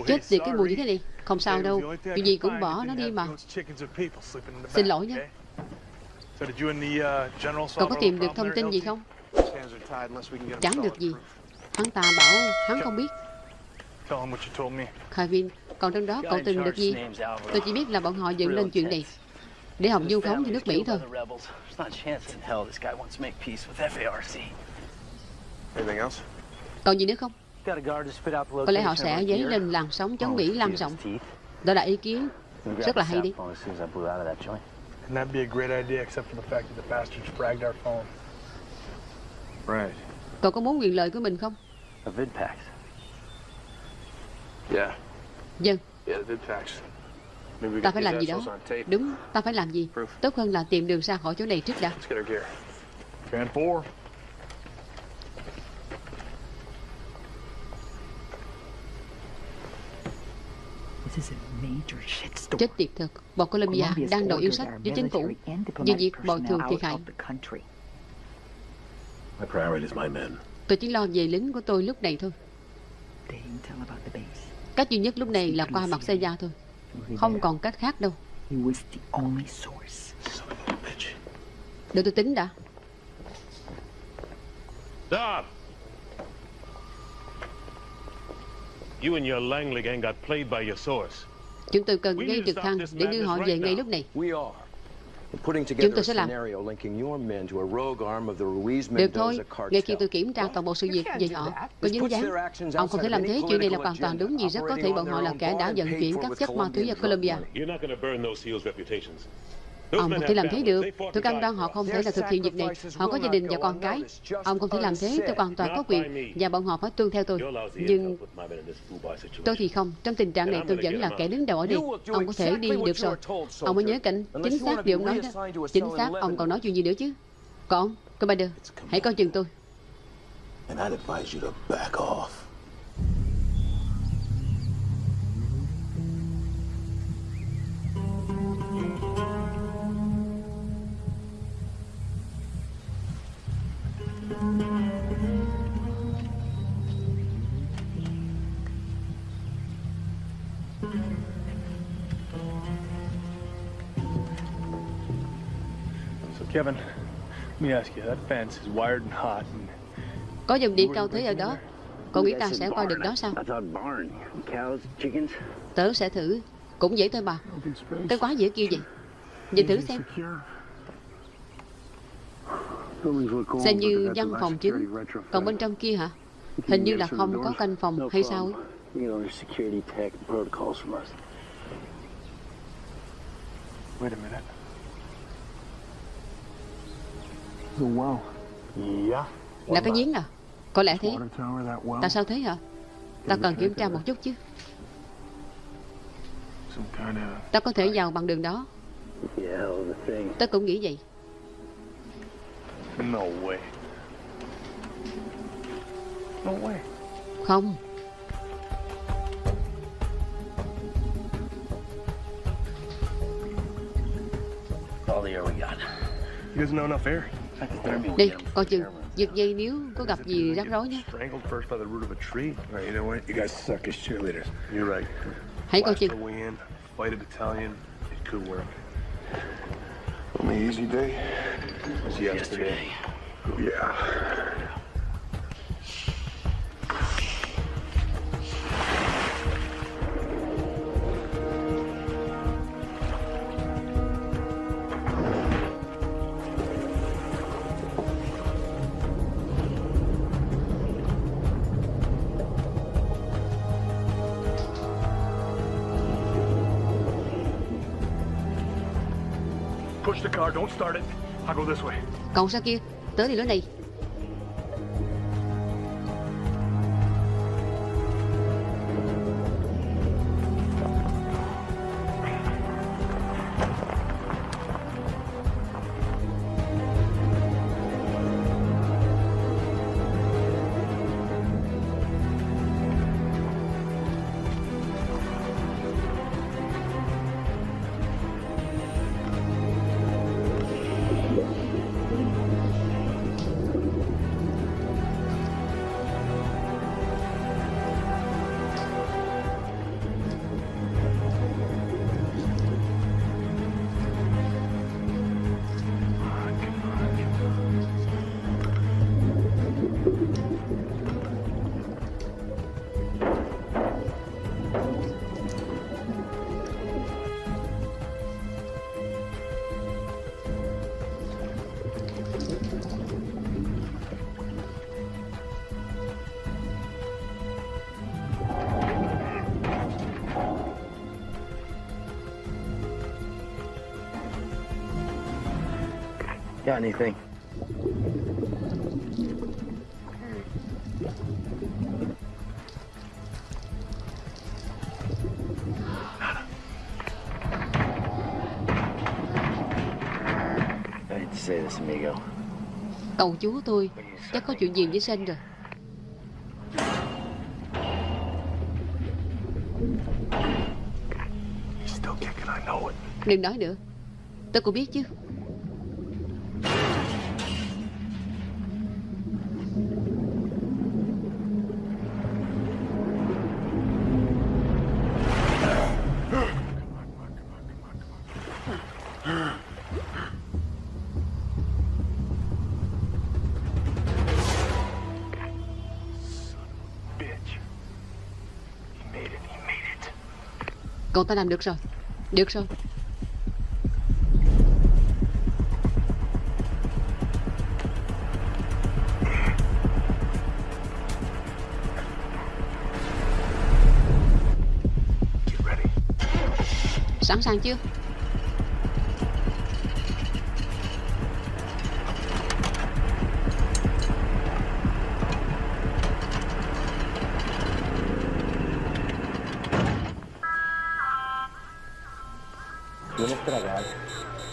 Chết tiệt cái mùi như thế này Không sao đâu. Chuyện gì cũng bỏ nó đi mà. Xin lỗi the uh, Cậu có tìm được thông tin gì không? Chẳng được gì. Hắn ta bảo hắn không biết. Kevin Còn trong đó cậu tìm được gì? Tôi chỉ biết là bọn họ dựng lên chuyện này Để Hồng du khống cho nước Mỹ thôi? Còn gì nữa không có lẽ họ sẽ dấy lên làn sóng chống Mỹ lan rộng. Đó là ý kiến rất là hay đi. And that'd be a great idea, except for the fact that the bastards fragged our phone. Right. Cậu có muốn quyền lợi của mình không? A vidpax. Yeah. Dân. Yeah, the vidpax. Ta phải làm gì đó. Đúng, ta phải làm gì. Tốt hơn là tìm đường ra khỏi chỗ này trước đã. Let's get our gear. Fan 4. Chết tiệt thật. Bộ Colombia đang đòi yêu sách với chính phủ. về việc bồi thường thiệt hại. Tôi chỉ lo về lính của tôi lúc này thôi. Cách duy nhất lúc này là qua mặt xe gia thôi. Không còn cách khác đâu. Để tôi tính đã. Stop! You and your Langley gang got played by your source. Chúng tôi cần gây trực thăng để đưa họ về ngay lúc này. Chúng together tôi a sẽ làm. scenario linking your men to a rogue arm of the Ruiz Được thôi, ngay khi tôi kiểm tra toàn bộ sự việc về họ có dính dáng Ông không thể làm thế, chuyện này là hoàn toàn đúng vì rất có thể bọn họ là kẻ đã vận chuyển các chất ma túy vào Colombia Ông không thể làm thế được. Tôi cam đoan họ không thể là thực hiện việc này. Họ có gia đình và con cái. Ông không thể làm thế, tôi hoàn toàn có quyền. Và bọn họ phải tuân theo tôi. Nhưng tôi thì không. Trong tình trạng này tôi vẫn là kẻ đứng đầu ở đây. Ông có thể đi được rồi. Ông mới nhớ cảnh chính xác điều ông nói đó. Chính xác, ông còn nói chuyện gì nữa chứ? Còn, Commander, hãy coi chừng tôi. And I'd advise you to back off. So, Kevin, let me ask you, that fence is wired and hot. And Có dòng điện cao thế ở đó. Cậu nghĩ ta sẽ qua được đó sao? I thought barn. Cows, chickens. Tớ sẽ thử. Cũng dễ thôi bà Cái quá dễ kêu vậy. Nhìn thử xem Xem như văn phòng chính Còn bên trong kia hả Hình như là không có canh phòng hay sao ấy. Wait a minute. Well. Yeah. Là cái giếng à Có lẽ thế. Tại sao thế hả Ta cần kiểm tra một chút chứ Ta có thể vào bằng đường đó Yeah, hell of a thing. Tớ cũng nghĩ vậy no way. No way. Không All the air we got. You guys know enough air? Đi coi chừng Giật dây nếu có gặp gì rắc rối nhé Strangled first by the root of a tree. All right, you know what? You guys suck as cheerleaders. You're right. Hãy coi chừng our way in, fight a battalion. It could work. Only easy day was yesterday. Yeah. Cậu sao kia? Tới thì lối này anything? I hate to say this, amigo. Cậu chú tôi Chắc có chuyện gì với Sen rồi He's still kicking, I know it. Đừng nói nữa Tôi cũng biết chứ Cậu ta làm được rồi. Được rồi. Sẵn sàng chưa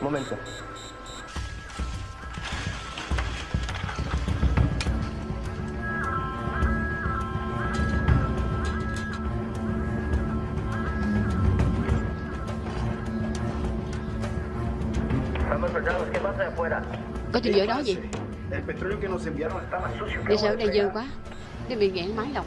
Un momento. Estamos soldados, ¿qué pasa de afuera? Có chuyện gì ở đó gì El petróleo que nos enviaron estaba sucio. Đi sợ đây dơ quá Cái bị nghẹn máy lọc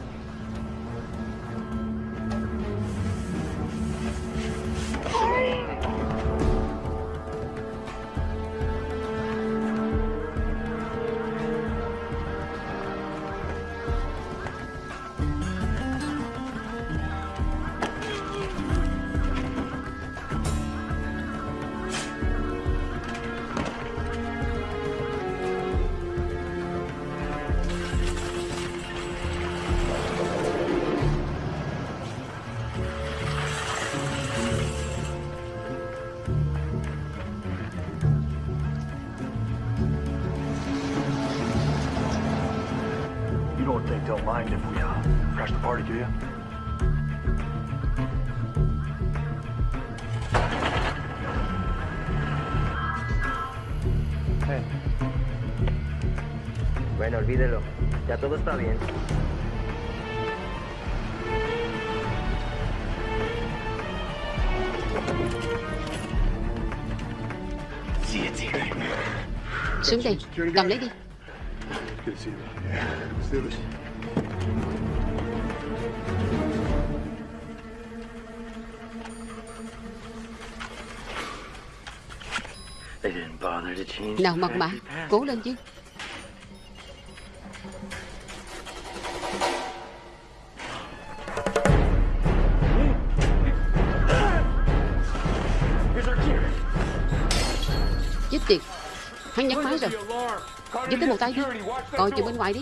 está bien. Xuống đây Cầm lấy đi. Nào mật mã. Cố lên chứ tay đi Coi chừng bên ngoài đi.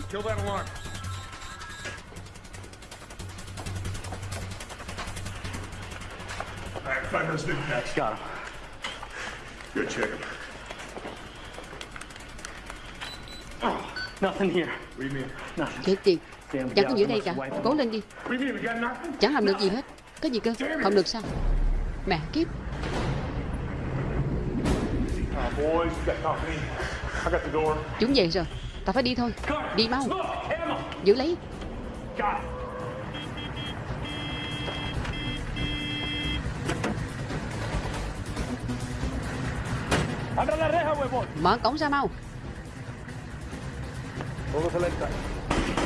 Got him. Good, check. Oh, nothing here. What do you mean? Nothing. Chết tiệt Chẳng có gal giữa đây cả Cố lên đi? Chẳng làm được gì hết Có gì cơ Không được sao Mẹ kiếp Uh, boys, Chúng về rồi. Ta phải đi thôi. Đi mau. Giữ lấy. Mở cổng ra mau.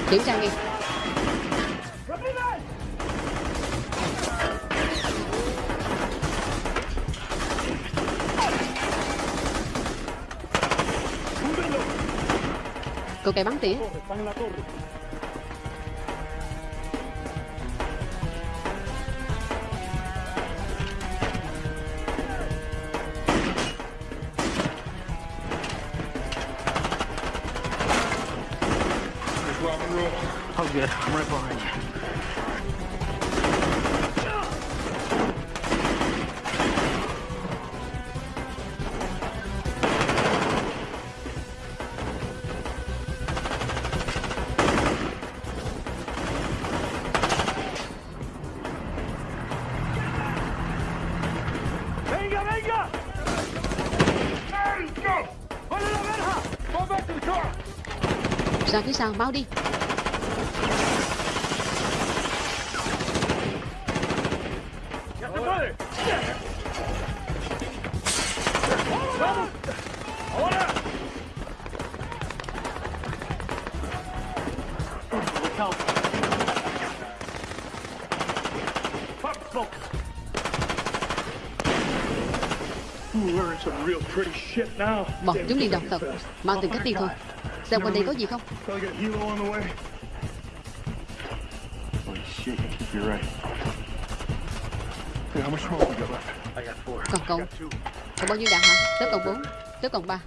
Kiểm tra ngay Cô kẻ bắn tỉa. Pretty shit now. Bọn chúng it's đọc thật fast. Mang từng cách đi thôi Xem quanh đây có gì không Probably got helo on the way. Holy shit, you're right. Hey, how much smoke we got left? I got four. Còn cậu Còn bao nhiêu đạn hả Tớ còn 4 Tớ còn 3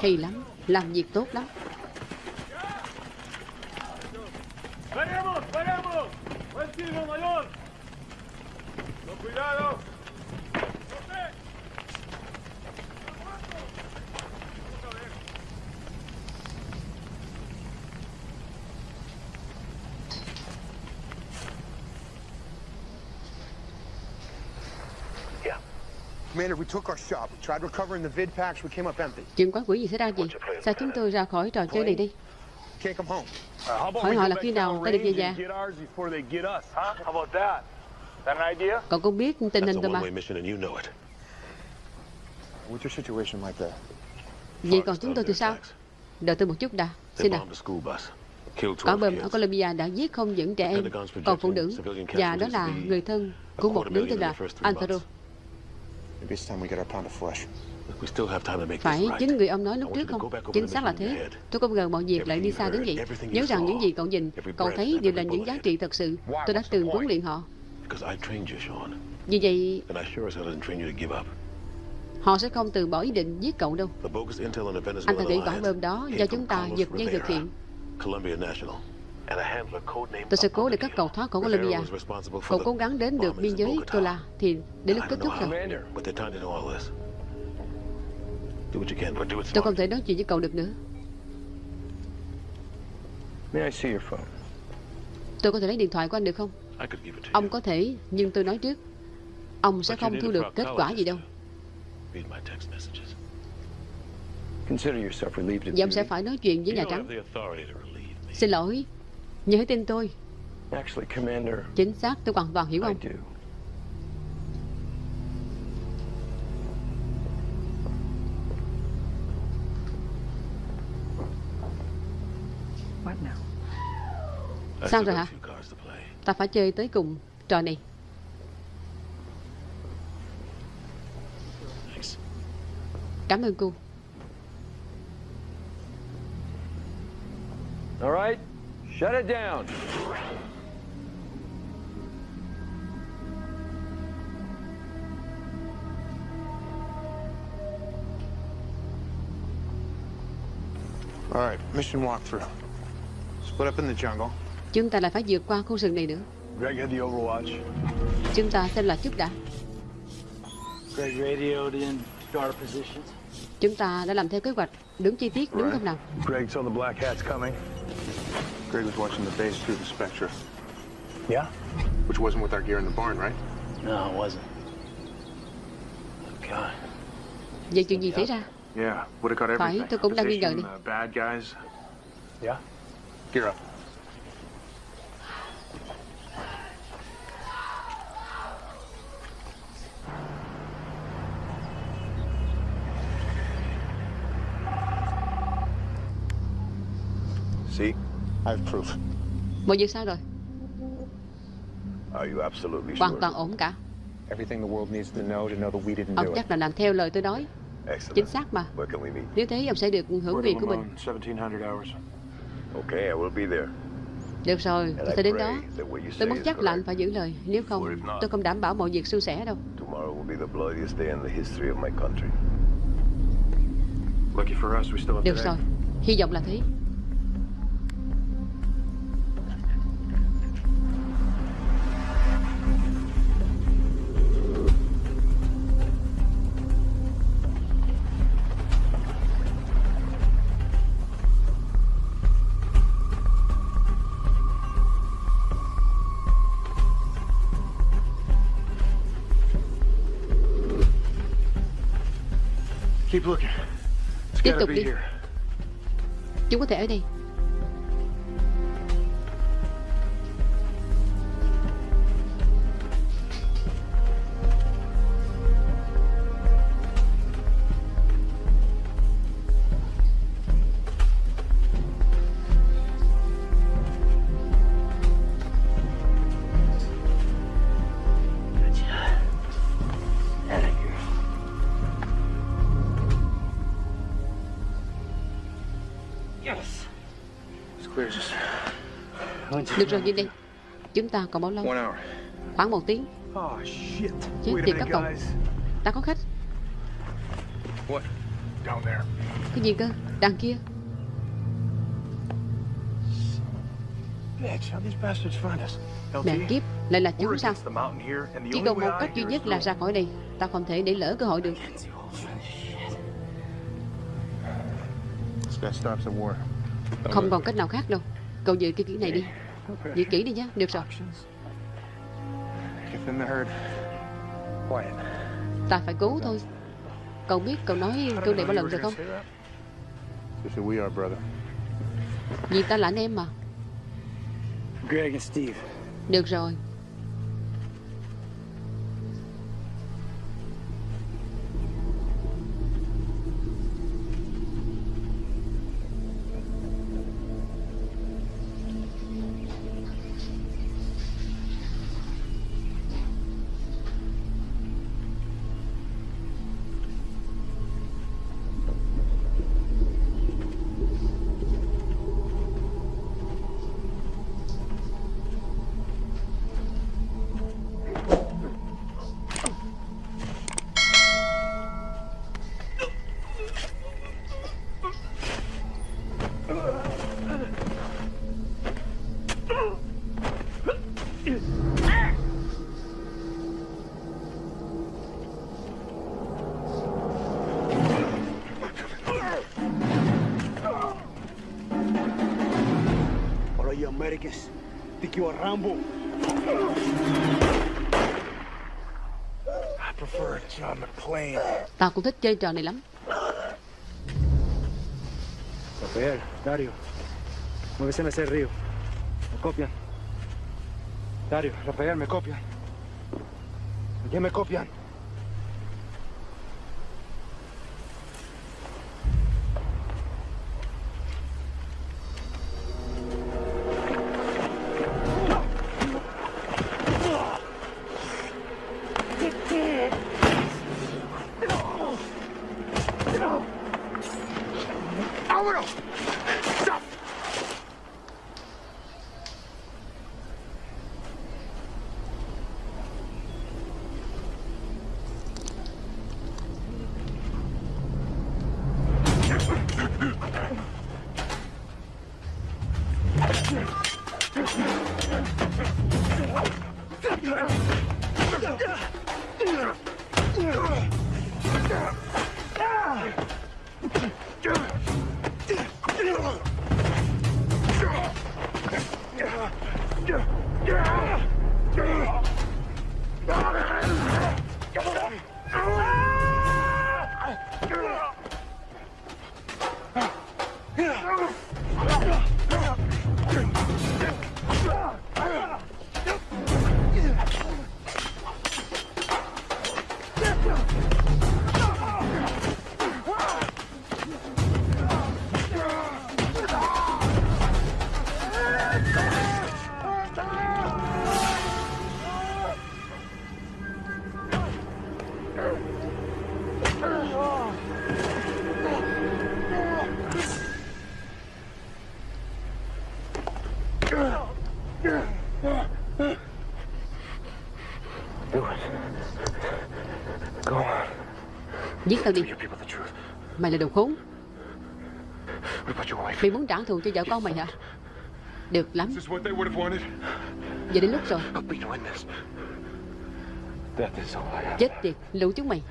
Hay lắm Làm việc tốt lắm ¡Paremos, paremos! ¡Buen tiro, mayor! ¡Con cuidado! Commander, we took our shot. We tried recovering the vid packs. We came up empty. Chuyện quái quỷ gì xảy ra gì Sao chúng tôi ra khỏi trò chơi này đi? Can't come home. Uh, Hỏi họ là khi nào ta được về nhà? Cậu cũng biết tình hình rồi mà? Vậy còn chúng tôi thì sao? Đợi tôi một chút đã. Xin nào Quả 12 bom ở. Colombia đã giết không những trẻ em Còn phụ nữ Và đó là người thân của một đứa tên là Alvaro Phải this right. chính người ông nói lúc trước không? Chính xác là thế. Tôi không ngờ mọi việc lại đi xa đến vậy? Nhớ rằng những gì cậu nhìn Cậu thấy đều là những giá trị thật sự. Tôi đã từng huấn luyện họ. Vì vậy họ sẽ không từ bỏ ý định giết cậu đâu. Anh ta nghĩ quả bom đó do chúng ta giật dây thực hiện National, Tôi sẽ cố để các cậu thoát khỏi Colombia Cậu cố gắng đến được biên giới Tola Thì đến lúc kết thúc rồi. Tôi không thể nói chuyện với cậu được nữa? Tôi có thể lấy điện thoại của anh được không? Ông có thể Nhưng tôi nói trước. Ông sẽ không thu được kết quả gì đâu. Và ông sẽ phải nói chuyện với Nhà Trắng. Xin lỗi Hãy tin tôi Actually, Commander, Chính xác tôi hoàn toàn hiểu I ông do. What now? I Sao rồi hả few cards to play. Ta phải chơi tới cùng trò này Thanks. Cảm ơn cô All right, shut it down. All right, mission walkthrough. Split up in the jungle. Chúng ta lại phải vượt qua khu rừng này nữa Greg had the Overwatch. Chúng ta xem là chút đã Greg radioed in to our positions. Chúng ta đã làm theo kế hoạch Đúng chi tiết đúng không nào Greg saw the black hats coming. Greg was watching the base through the Spectra. Yeah? Which wasn't with our gear in the barn, right? No, it wasn't. Oh, God. Vậy chuyện gì xảy ra Yeah, would have got Phải, everything. tôi cũng đang nghi ngờ đi. uh, bad guys. Yeah? Gear up. Mọi việc sao rồi Are you absolutely Hoàn sure? toàn ổn cả Everything the world needs to know to know that we didn't Ông do it. chắc là làm theo lời tôi nói Excellent. Chính xác mà Where can we meet? Nếu thế ông sẽ được hưởng việc của mình Limon, 1700 hours. Okay, I will be there. Được rồi, tôi sẽ đến đó Tôi muốn chắc là anh phải giữ lời Nếu không, tôi không đảm bảo mọi việc suôn sẻ đâu Tomorrow will be the bloodiest day in the history of my country. Lucky for us, we still have Được rồi, hy vọng là thế Tiếp tục đi. Chúng có thể ở đây Được rồi, nhìn đi Chúng ta còn bao lâu. Khoảng một tiếng. Oh. Chết tiệt các cậu. Ta có khách. Cái gì cơ? Đằng kia? Mẹ kiếp Lại là chúng sao? Chỉ còn một cách duy nhất là ra khỏi đây. Ta không thể để lỡ cơ hội được. Không còn cách nào khác đâu. Cậu giữ cái kỹ này đi Giữ kỹ đi nhé Được rồi. Ta phải cứu thôi Cậu biết cậu nói câu này bao lần rồi không. Vì ta là anh em mà. Được rồi Rambo. I prefer John McClane. Tao cũng thích chơi trò này lắm Rafael, Dario. Muévese hacia el río. ¿Me copian? Dario, Rafael, ¿me copian? ¿Ya me copian? Tao đi. Mày là đồ khốn. Mày muốn trả thù cho vợ con mày hả? Được lắm. Giờ đến lúc rồi. Chết tiệt, lũ chúng mày.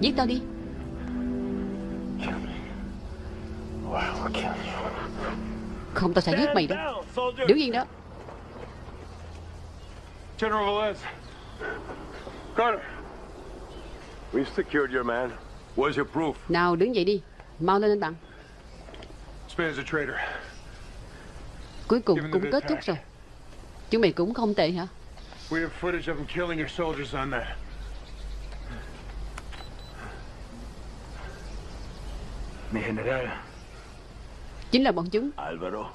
Giết tao đi. Không, tao sẽ giết mày đó. Đứng yên đó. General Velez. Carter. Nào đứng dậy đi Mau lên anh bạn Span's a traitor. Cuối cùng cũng kết thúc rồi Chúng mày cũng không tệ hả We have footage of him killing your soldiers on that. Mi general. Chính là bọn chúng Alvaro.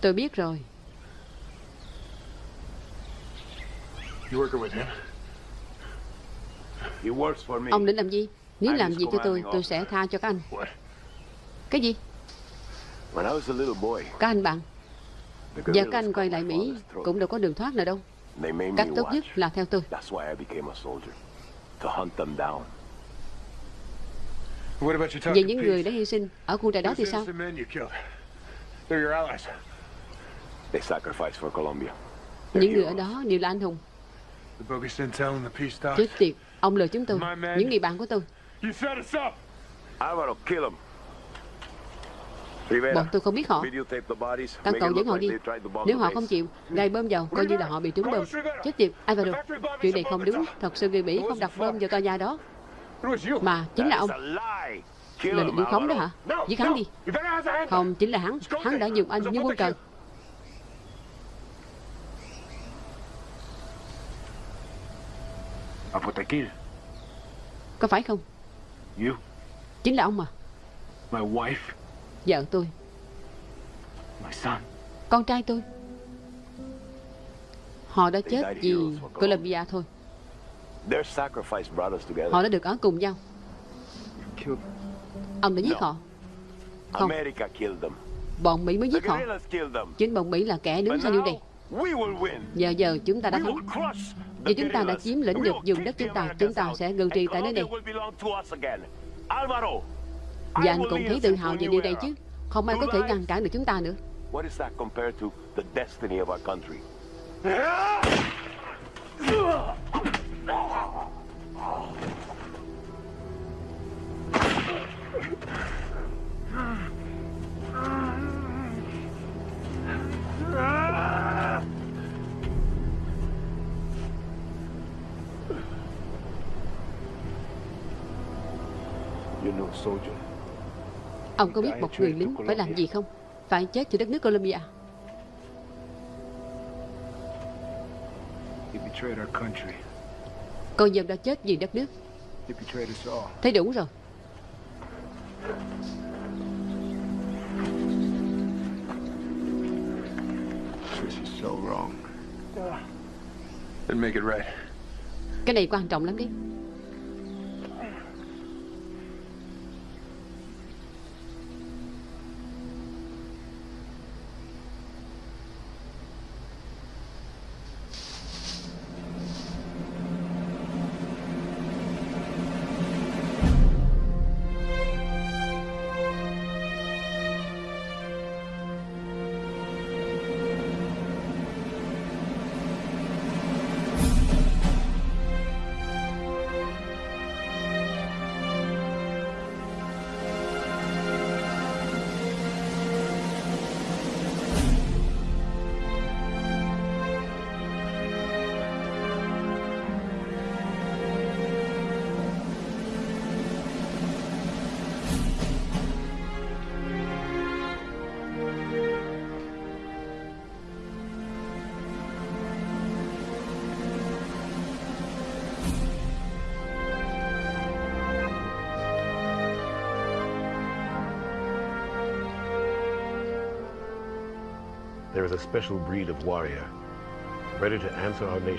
Tôi biết rồi You working with him? He works for me. Ông định làm gì? Nếu làm gì cho tôi Tôi sẽ tha cho các anh? Cái gì? Các anh bạn. Giờ các anh quay lại Mỹ. Cũng đâu có đường thoát nào đâu. Cách tốt nhất là theo tôi. Về những người đã hy sinh Ở khu trại đó thì sao. Những người ở đó đều là anh hùng. Chết tiệt Ông lừa chúng tôi. Những người bạn của tôi. Bọn tôi không biết họ. Make cậu dẫn họ đi. Nếu họ không chịu Gài bơm vào Coi như là họ bị trúng bơm. Chết tiệt Alvaro Chuyện này không đúng. Thật sự người Mỹ không đặt bơm vào tòa nhà đó. Mà chính là ông. Là định khống đó hả? Giết hắn đi. Không chính là hắn. Hắn đã dùng anh như quân cờ Có phải không You. Chính là ông mà My wife. Vợ tôi My son. Con trai tôi Họ đã chết vì thôi sacrifice brought us together. Họ đã được ở cùng nhau. Ông đã giết họ Không America killed them. Bọn Mỹ mới giết họ. Chính bọn Mỹ là kẻ đứng sau điều này win. Giờ giờ chúng ta đã thắng Vì chúng ta đã chiếm lĩnh will vùng đất chúng ta Chúng ta sẽ ngự trị tại nơi này. Và anh cũng thấy tự hào về điều này chứ? Không ai có thể ngăn cản được chúng ta nữa. What [laughs] is that compared to the destiny of our country? You know, soldier. Ông có biết một người lính phải làm gì không Phải chết cho đất nước Colombia He betrayed our country. Con dâu đã chết vì đất nước. Thấy đủ rồi This is so wrong. Then make it right. Cái này quan trọng lắm đấy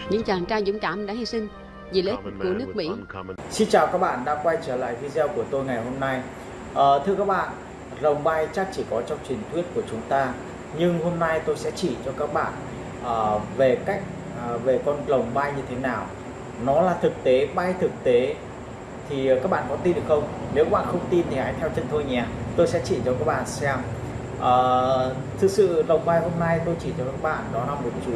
Những chàng trai dũng cảm đã hy sinh vì lợi ích của nước Mỹ. Xin chào các bạn đã quay trở lại video của tôi ngày hôm nay. Ờ, Thưa các bạn, rồng bay chắc chỉ có trong truyền thuyết của chúng ta Nhưng hôm nay tôi sẽ chỉ cho các bạn ờ, về cách ờ, về con rồng bay như thế nào. Nó là thực tế, bay thực tế. Thì các bạn có tin được không? Nếu các bạn không tin thì hãy theo chân tôi nhé. Tôi sẽ chỉ cho các bạn xem à, Thực sự lồng bay hôm nay tôi chỉ cho các bạn đó là một chú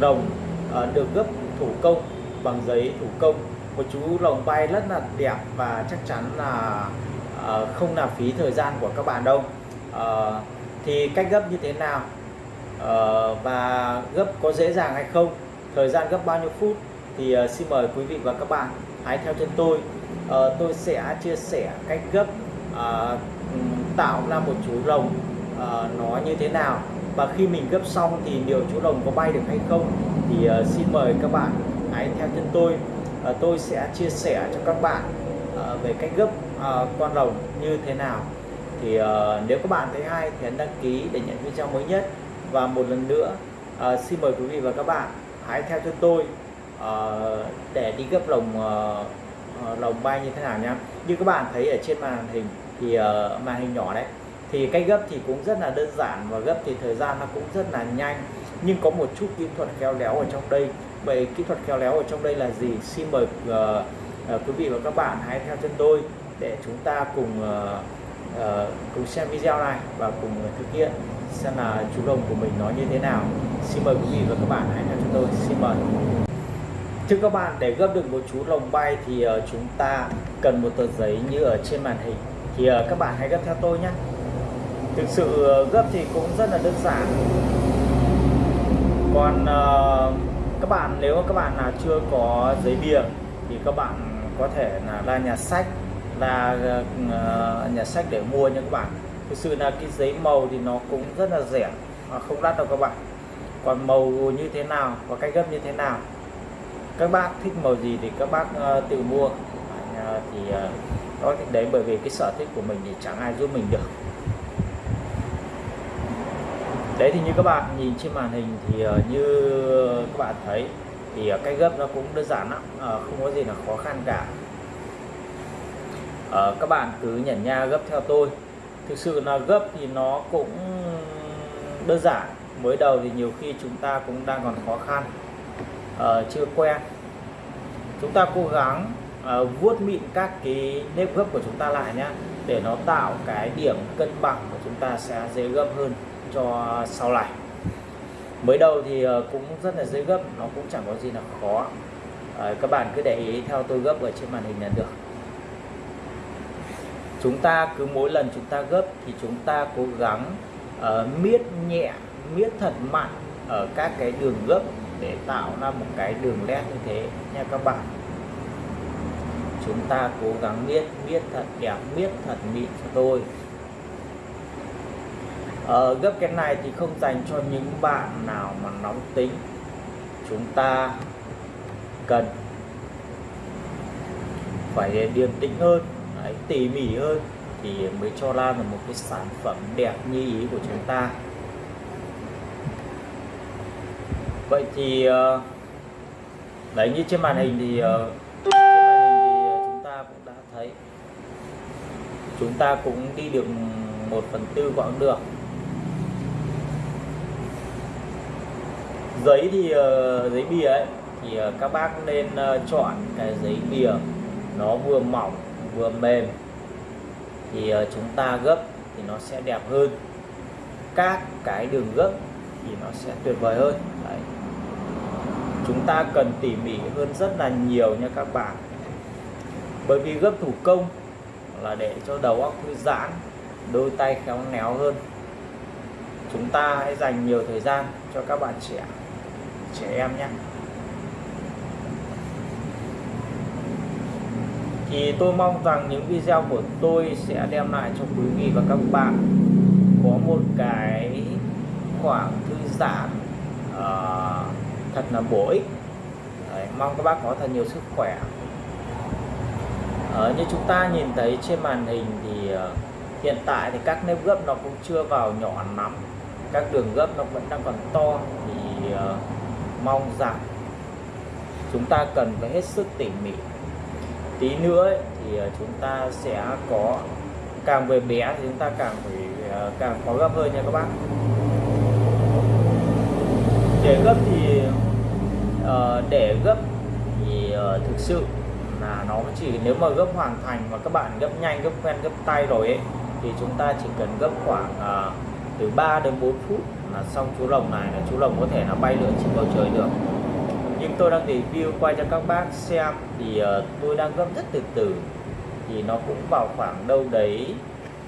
rồng à, ờ, được gấp thủ công bằng giấy thủ công. Một chú lồng bay rất là đẹp và chắc chắn là ờ, không làm phí thời gian của các bạn đâu. Ờ, thì cách gấp như thế nào? Ờ, và gấp có dễ dàng hay không? Thời gian gấp bao nhiêu phút? Thì uh, xin mời quý vị và các bạn hãy theo chân tôi. Uh, tôi sẽ chia sẻ cách gấp uh, tạo ra một chú rồng uh, nó như thế nào? Và khi mình gấp xong thì liệu chú lồng có bay được hay không? Thì uh, xin mời các bạn hãy theo chân tôi. Uh, tôi sẽ chia sẻ cho các bạn uh, về cách gấp uh, con lồng như thế nào. Thì uh, nếu các bạn thấy hay thì hãy đăng ký để nhận video mới nhất. Và một lần nữa uh, xin mời quý vị và các bạn hãy theo chân tôi uh, để đi gấp lồng uh, lồng bay như thế nào nhé. như các bạn thấy ở trên màn hình thì uh, màn hình nhỏ đấy thì cách gấp thì cũng rất là đơn giản và gấp thì thời gian nó cũng rất là nhanh. Nhưng có một chút kỹ thuật khéo léo ở trong đây. Vậy kỹ thuật khéo léo ở trong đây là gì? Xin mời uh, uh, quý vị và các bạn hãy theo chân tôi để chúng ta cùng uh, uh, cùng xem video này và cùng thực hiện xem là chú đồng của mình nó như thế nào. Xin mời quý vị và các bạn hãy theo chân tôi. Xin mời. Thưa các bạn, để gấp được một chú lồng bay thì uh, chúng ta cần một tờ giấy như ở trên màn hình. Thì uh, các bạn hãy gấp theo tôi nhé. Thực sự ờ, gấp thì cũng rất là đơn giản. Còn ờ, các bạn nếu các bạn nào chưa có giấy bìa thì các bạn có thể là ra nhà sách ra ờ, nhà sách để mua nha các bạn. Thực sự là cái giấy màu thì nó cũng rất là rẻ, mà không đắt đâu các bạn. Còn màu như thế nào và cách gấp như thế nào các bác thích màu gì thì các bác tự mua thì uh, đó thì đấy bởi vì cái sở thích của mình thì chẳng ai giúp mình được đấy, thì như các bạn nhìn trên màn hình thì ờ, như các bạn thấy thì ờ, cái cách gấp nó cũng đơn giản lắm ờ, không có gì là khó khăn cả. Các bạn cứ nhẩn nha gấp theo tôi. Thực sự là gấp thì nó cũng đơn giản. Mới đầu thì nhiều khi chúng ta cũng đang còn khó khăn chưa quen. Chúng ta cố gắng vuốt mịn các cái nếp gấp của chúng ta lại nhé để nó tạo cái điểm cân bằng của chúng ta sẽ dễ gấp hơn cho sau này. Mới đầu thì ờ, cũng rất là dễ gấp nó cũng chẳng có gì là khó. Ờ, các bạn cứ để ý theo tôi gấp ở trên màn hình là được. Chúng ta cứ mỗi lần chúng ta gấp thì chúng ta cố gắng uh, miết nhẹ miết thật mạnh ở các cái đường gấp để tạo ra một cái đường nét như thế nha các bạn. Chúng ta cố gắng miết miết thật đẹp miết thật mịn cho tôi ờ, gấp cái này thì không dành cho những bạn nào mà nóng tính. Chúng ta cần phải điềm tĩnh hơn đấy, tỉ mỉ hơn thì mới cho ra được một cái sản phẩm đẹp như ý của chúng ta. Vậy thì ờ, đấy như trên màn hình thì ờ, trên màn hình thì ờ, chúng ta cũng đã thấy. Chúng ta cũng đi được một phần tư quãng đường. Giấy thì ờ, giấy bìa ấy, thì ờ, các bác nên ờ, chọn cái giấy bìa nó vừa mỏng, vừa mềm. Thì chúng ta gấp thì nó sẽ đẹp hơn. Các cái đường gấp thì nó sẽ tuyệt vời hơn. Đấy. chúng ta cần tỉ mỉ hơn rất là nhiều nha các bạn. Bởi vì gấp thủ công là để cho đầu óc thư giãn, đôi tay khéo léo hơn. Chúng ta hãy dành nhiều thời gian cho các bạn trẻ trẻ em nhé thì tôi mong rằng những video của tôi sẽ đem lại cho quý vị và các bạn có một cái khoảng thư giãn uh, thật là bổ ích. Đấy, mong các bác có thật nhiều sức khỏe. Uh, như chúng ta nhìn thấy trên màn hình thì uh, hiện tại thì các nếp gấp nó cũng chưa vào nhỏ lắm. Các đường gấp nó vẫn đang còn to. Thì uh, mong rằng chúng ta cần phải hết sức tỉ mỉ. Tí nữa ấy, thì ờ, chúng ta sẽ có càng về bé thì chúng ta càng phải ờ, càng khó gấp hơn nha các bác. Để gấp thì uh, để gấp thì uh, thực sự là nó chỉ nếu mà gấp hoàn thành mà các bạn gấp nhanh gấp quen gấp tay rồi ấy thì chúng ta chỉ cần gấp khoảng uh, từ 3 đến 4 phút là xong chú lồng này là chú lồng có thể là bay lượn trên bầu trời được. Nhưng tôi đang review quay cho các bác xem thì uh, tôi đang gấp rất từ từ. Thì nó cũng vào khoảng đâu đấy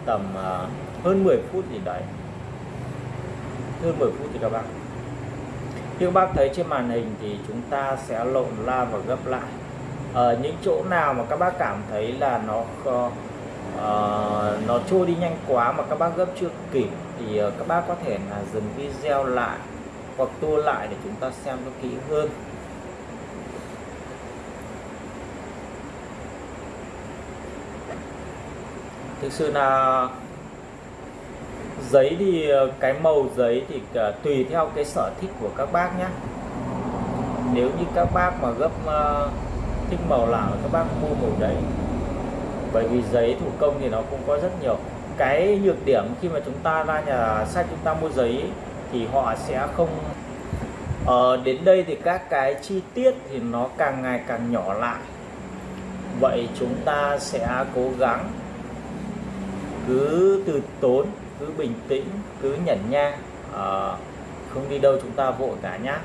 tầm uh, hơn 10 phút gì đấy. Hơn 10 phút thì các bạn như các bác thấy trên màn hình thì chúng ta sẽ lộn la và gấp lại. Ở những chỗ nào mà các bác cảm thấy là nó uh, nó trôi đi nhanh quá mà các bác gấp chưa kịp. Thì uh, các bác có thể là dừng video lại hoặc tua lại để chúng ta xem nó kỹ hơn. Thực sự là giấy thì ờ, cái màu giấy thì tùy theo cái sở thích của các bác nhé nếu như các bác mà gấp uh, thích màu nào các bác mua màu đấy bởi vì giấy thủ công thì nó cũng có rất nhiều. Cái nhược điểm khi mà chúng ta ra nhà sách chúng ta mua giấy thì họ sẽ không ờ, đến đây thì các cái chi tiết thì nó càng ngày càng nhỏ lại. Vậy chúng ta sẽ cố gắng cứ từ tốn cứ bình tĩnh cứ nhẫn nha à, ờ, không đi đâu chúng ta vội cả nhá.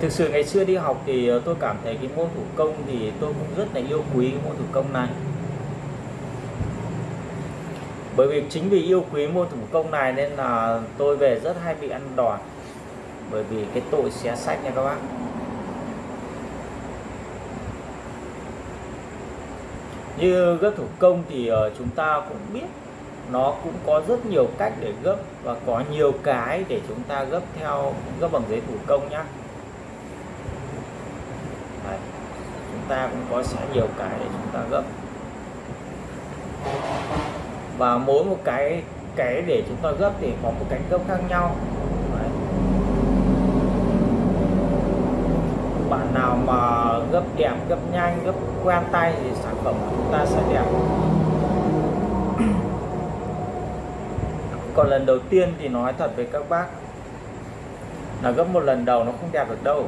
Thực sự ngày xưa đi học thì ờ, tôi cảm thấy cái môn thủ công thì tôi cũng rất là yêu quý cái môn thủ công này. Bởi vì chính vì yêu quý môn thủ công này nên là tôi về rất hay bị ăn đòn, bởi vì cái tội xé sách nha các bác. Như gấp thủ công thì ờ, chúng ta cũng biết nó cũng có rất nhiều cách để gấp và có nhiều cái để chúng ta gấp theo gấp bằng giấy thủ công nhá Đấy. chúng ta cũng có sẽ nhiều cái để chúng ta gấp. Và mỗi một cái cái để chúng ta gấp thì có một cánh gấp khác nhau. Đấy. bạn nào mà gấp đẹp gấp nhanh, gấp quen tay thì sản phẩm của chúng ta sẽ đẹp. Còn lần đầu tiên thì nói thật với các bác là gấp một lần đầu nó không đẹp được đâu.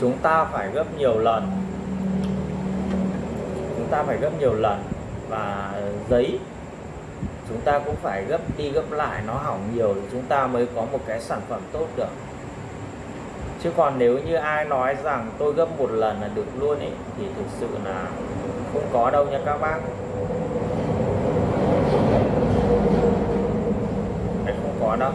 Chúng ta phải gấp nhiều lần. Chúng ta phải gấp nhiều lần. Và giấy, chúng ta cũng phải gấp đi gấp lại, nó hỏng nhiều thì chúng ta mới có một cái sản phẩm tốt được. Chứ còn nếu như ai nói rằng tôi gấp một lần là được luôn ấy thì thực sự là không có đâu nha các bác. Đấy, không có đâu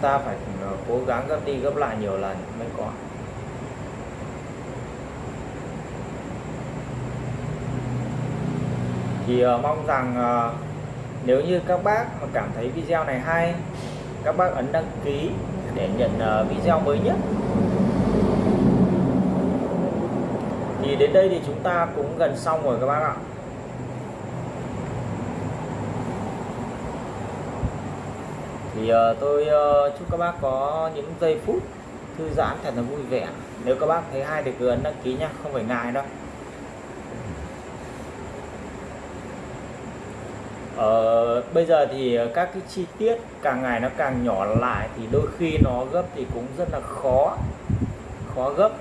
ta phải ờ, cố gắng gấp đi gấp lại nhiều lần mới có. Thì uh, mong rằng uh, nếu như các bác mà cảm thấy video này hay các bác ấn đăng ký để nhận uh, video mới nhất. Thì đến đây thì chúng ta cũng gần xong rồi các bác ạ. Thì uh, tôi uh, chúc các bác có những giây phút thư giãn thật là vui vẻ. Nếu các bác thấy hay thì cứ ấn đăng ký nha không phải ngại đâu. Ờ, bây giờ thì các cái chi tiết càng ngày nó càng nhỏ lại thì đôi khi nó gấp thì cũng rất là khó khó gấp.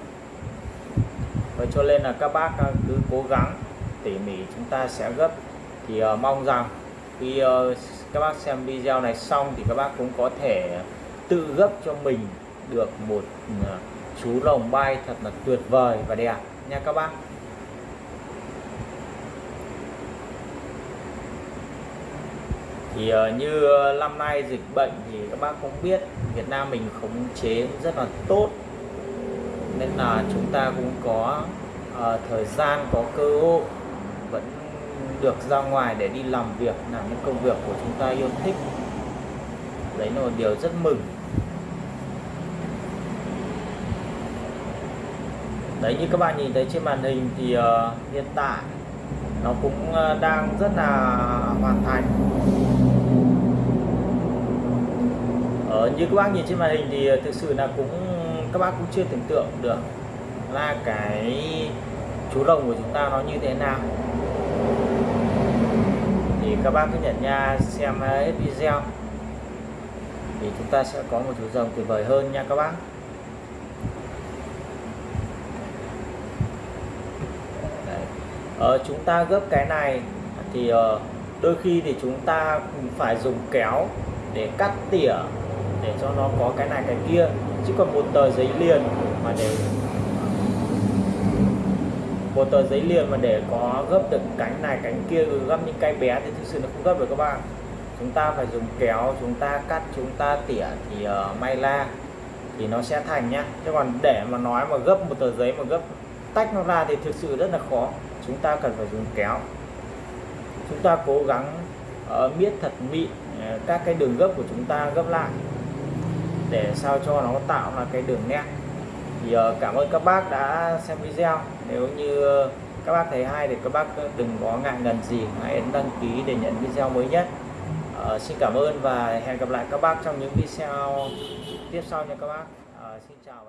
Và cho nên là các bác ờ, cứ cố gắng tỉ mỉ chúng ta sẽ gấp. Thì uh, mong rằng khi uh, các bác xem video này xong thì các bác cũng có thể tự gấp cho mình được một à, chú lồng bay thật là tuyệt vời. Và đẹp nha các bác. Thì à, như năm nay dịch bệnh thì các bác cũng biết Việt Nam mình khống chế rất là tốt. Nên là chúng ta cũng có uh, thời gian có cơ hội được ra ngoài để đi làm việc làm những công việc của chúng ta yêu thích. Đấy là một điều rất mừng. Đấy như các bạn nhìn thấy trên màn hình thì uh, hiện tại nó cũng uh, đang rất là hoàn thành. Uh, như các bác nhìn trên màn hình thì thực sự là cũng các bác cũng chưa tưởng tượng được là cái chú rồng của chúng ta nó như thế nào thì các bác cứ nhận nha xem hết video. Thì chúng ta sẽ có một chú rồng tuyệt vời hơn nha các bác. Ờ, chúng ta gấp cái này thì ờ, đôi khi thì chúng ta phải dùng kéo để cắt tỉa để cho nó có cái này cái kia. Chứ còn một tờ giấy liền mà để một tờ giấy liền mà để có gấp được cánh này cánh kia gấp những cái bé thì thực sự nó không gấp được các bạn. Chúng ta phải dùng kéo chúng ta cắt chúng ta tỉa thì uh, may la thì nó sẽ thành nhá. Chứ còn để mà nói mà gấp một tờ giấy mà gấp tách nó ra thì thực sự rất là khó. Chúng ta cần phải dùng kéo. Chúng ta cố gắng uh, miết thật mịn uh, các cái đường gấp của chúng ta gấp lại để sao cho nó tạo ra cái đường nét. Thì uh, cảm ơn các bác đã xem video nếu như ờ, các bác thấy hay thì các bác ờ, đừng có ngại ngần gì hãy ấn đăng ký để nhận video mới nhất. Uh, xin cảm ơn và hẹn gặp lại các bác trong những video tiếp sau nha các bác. Uh, xin chào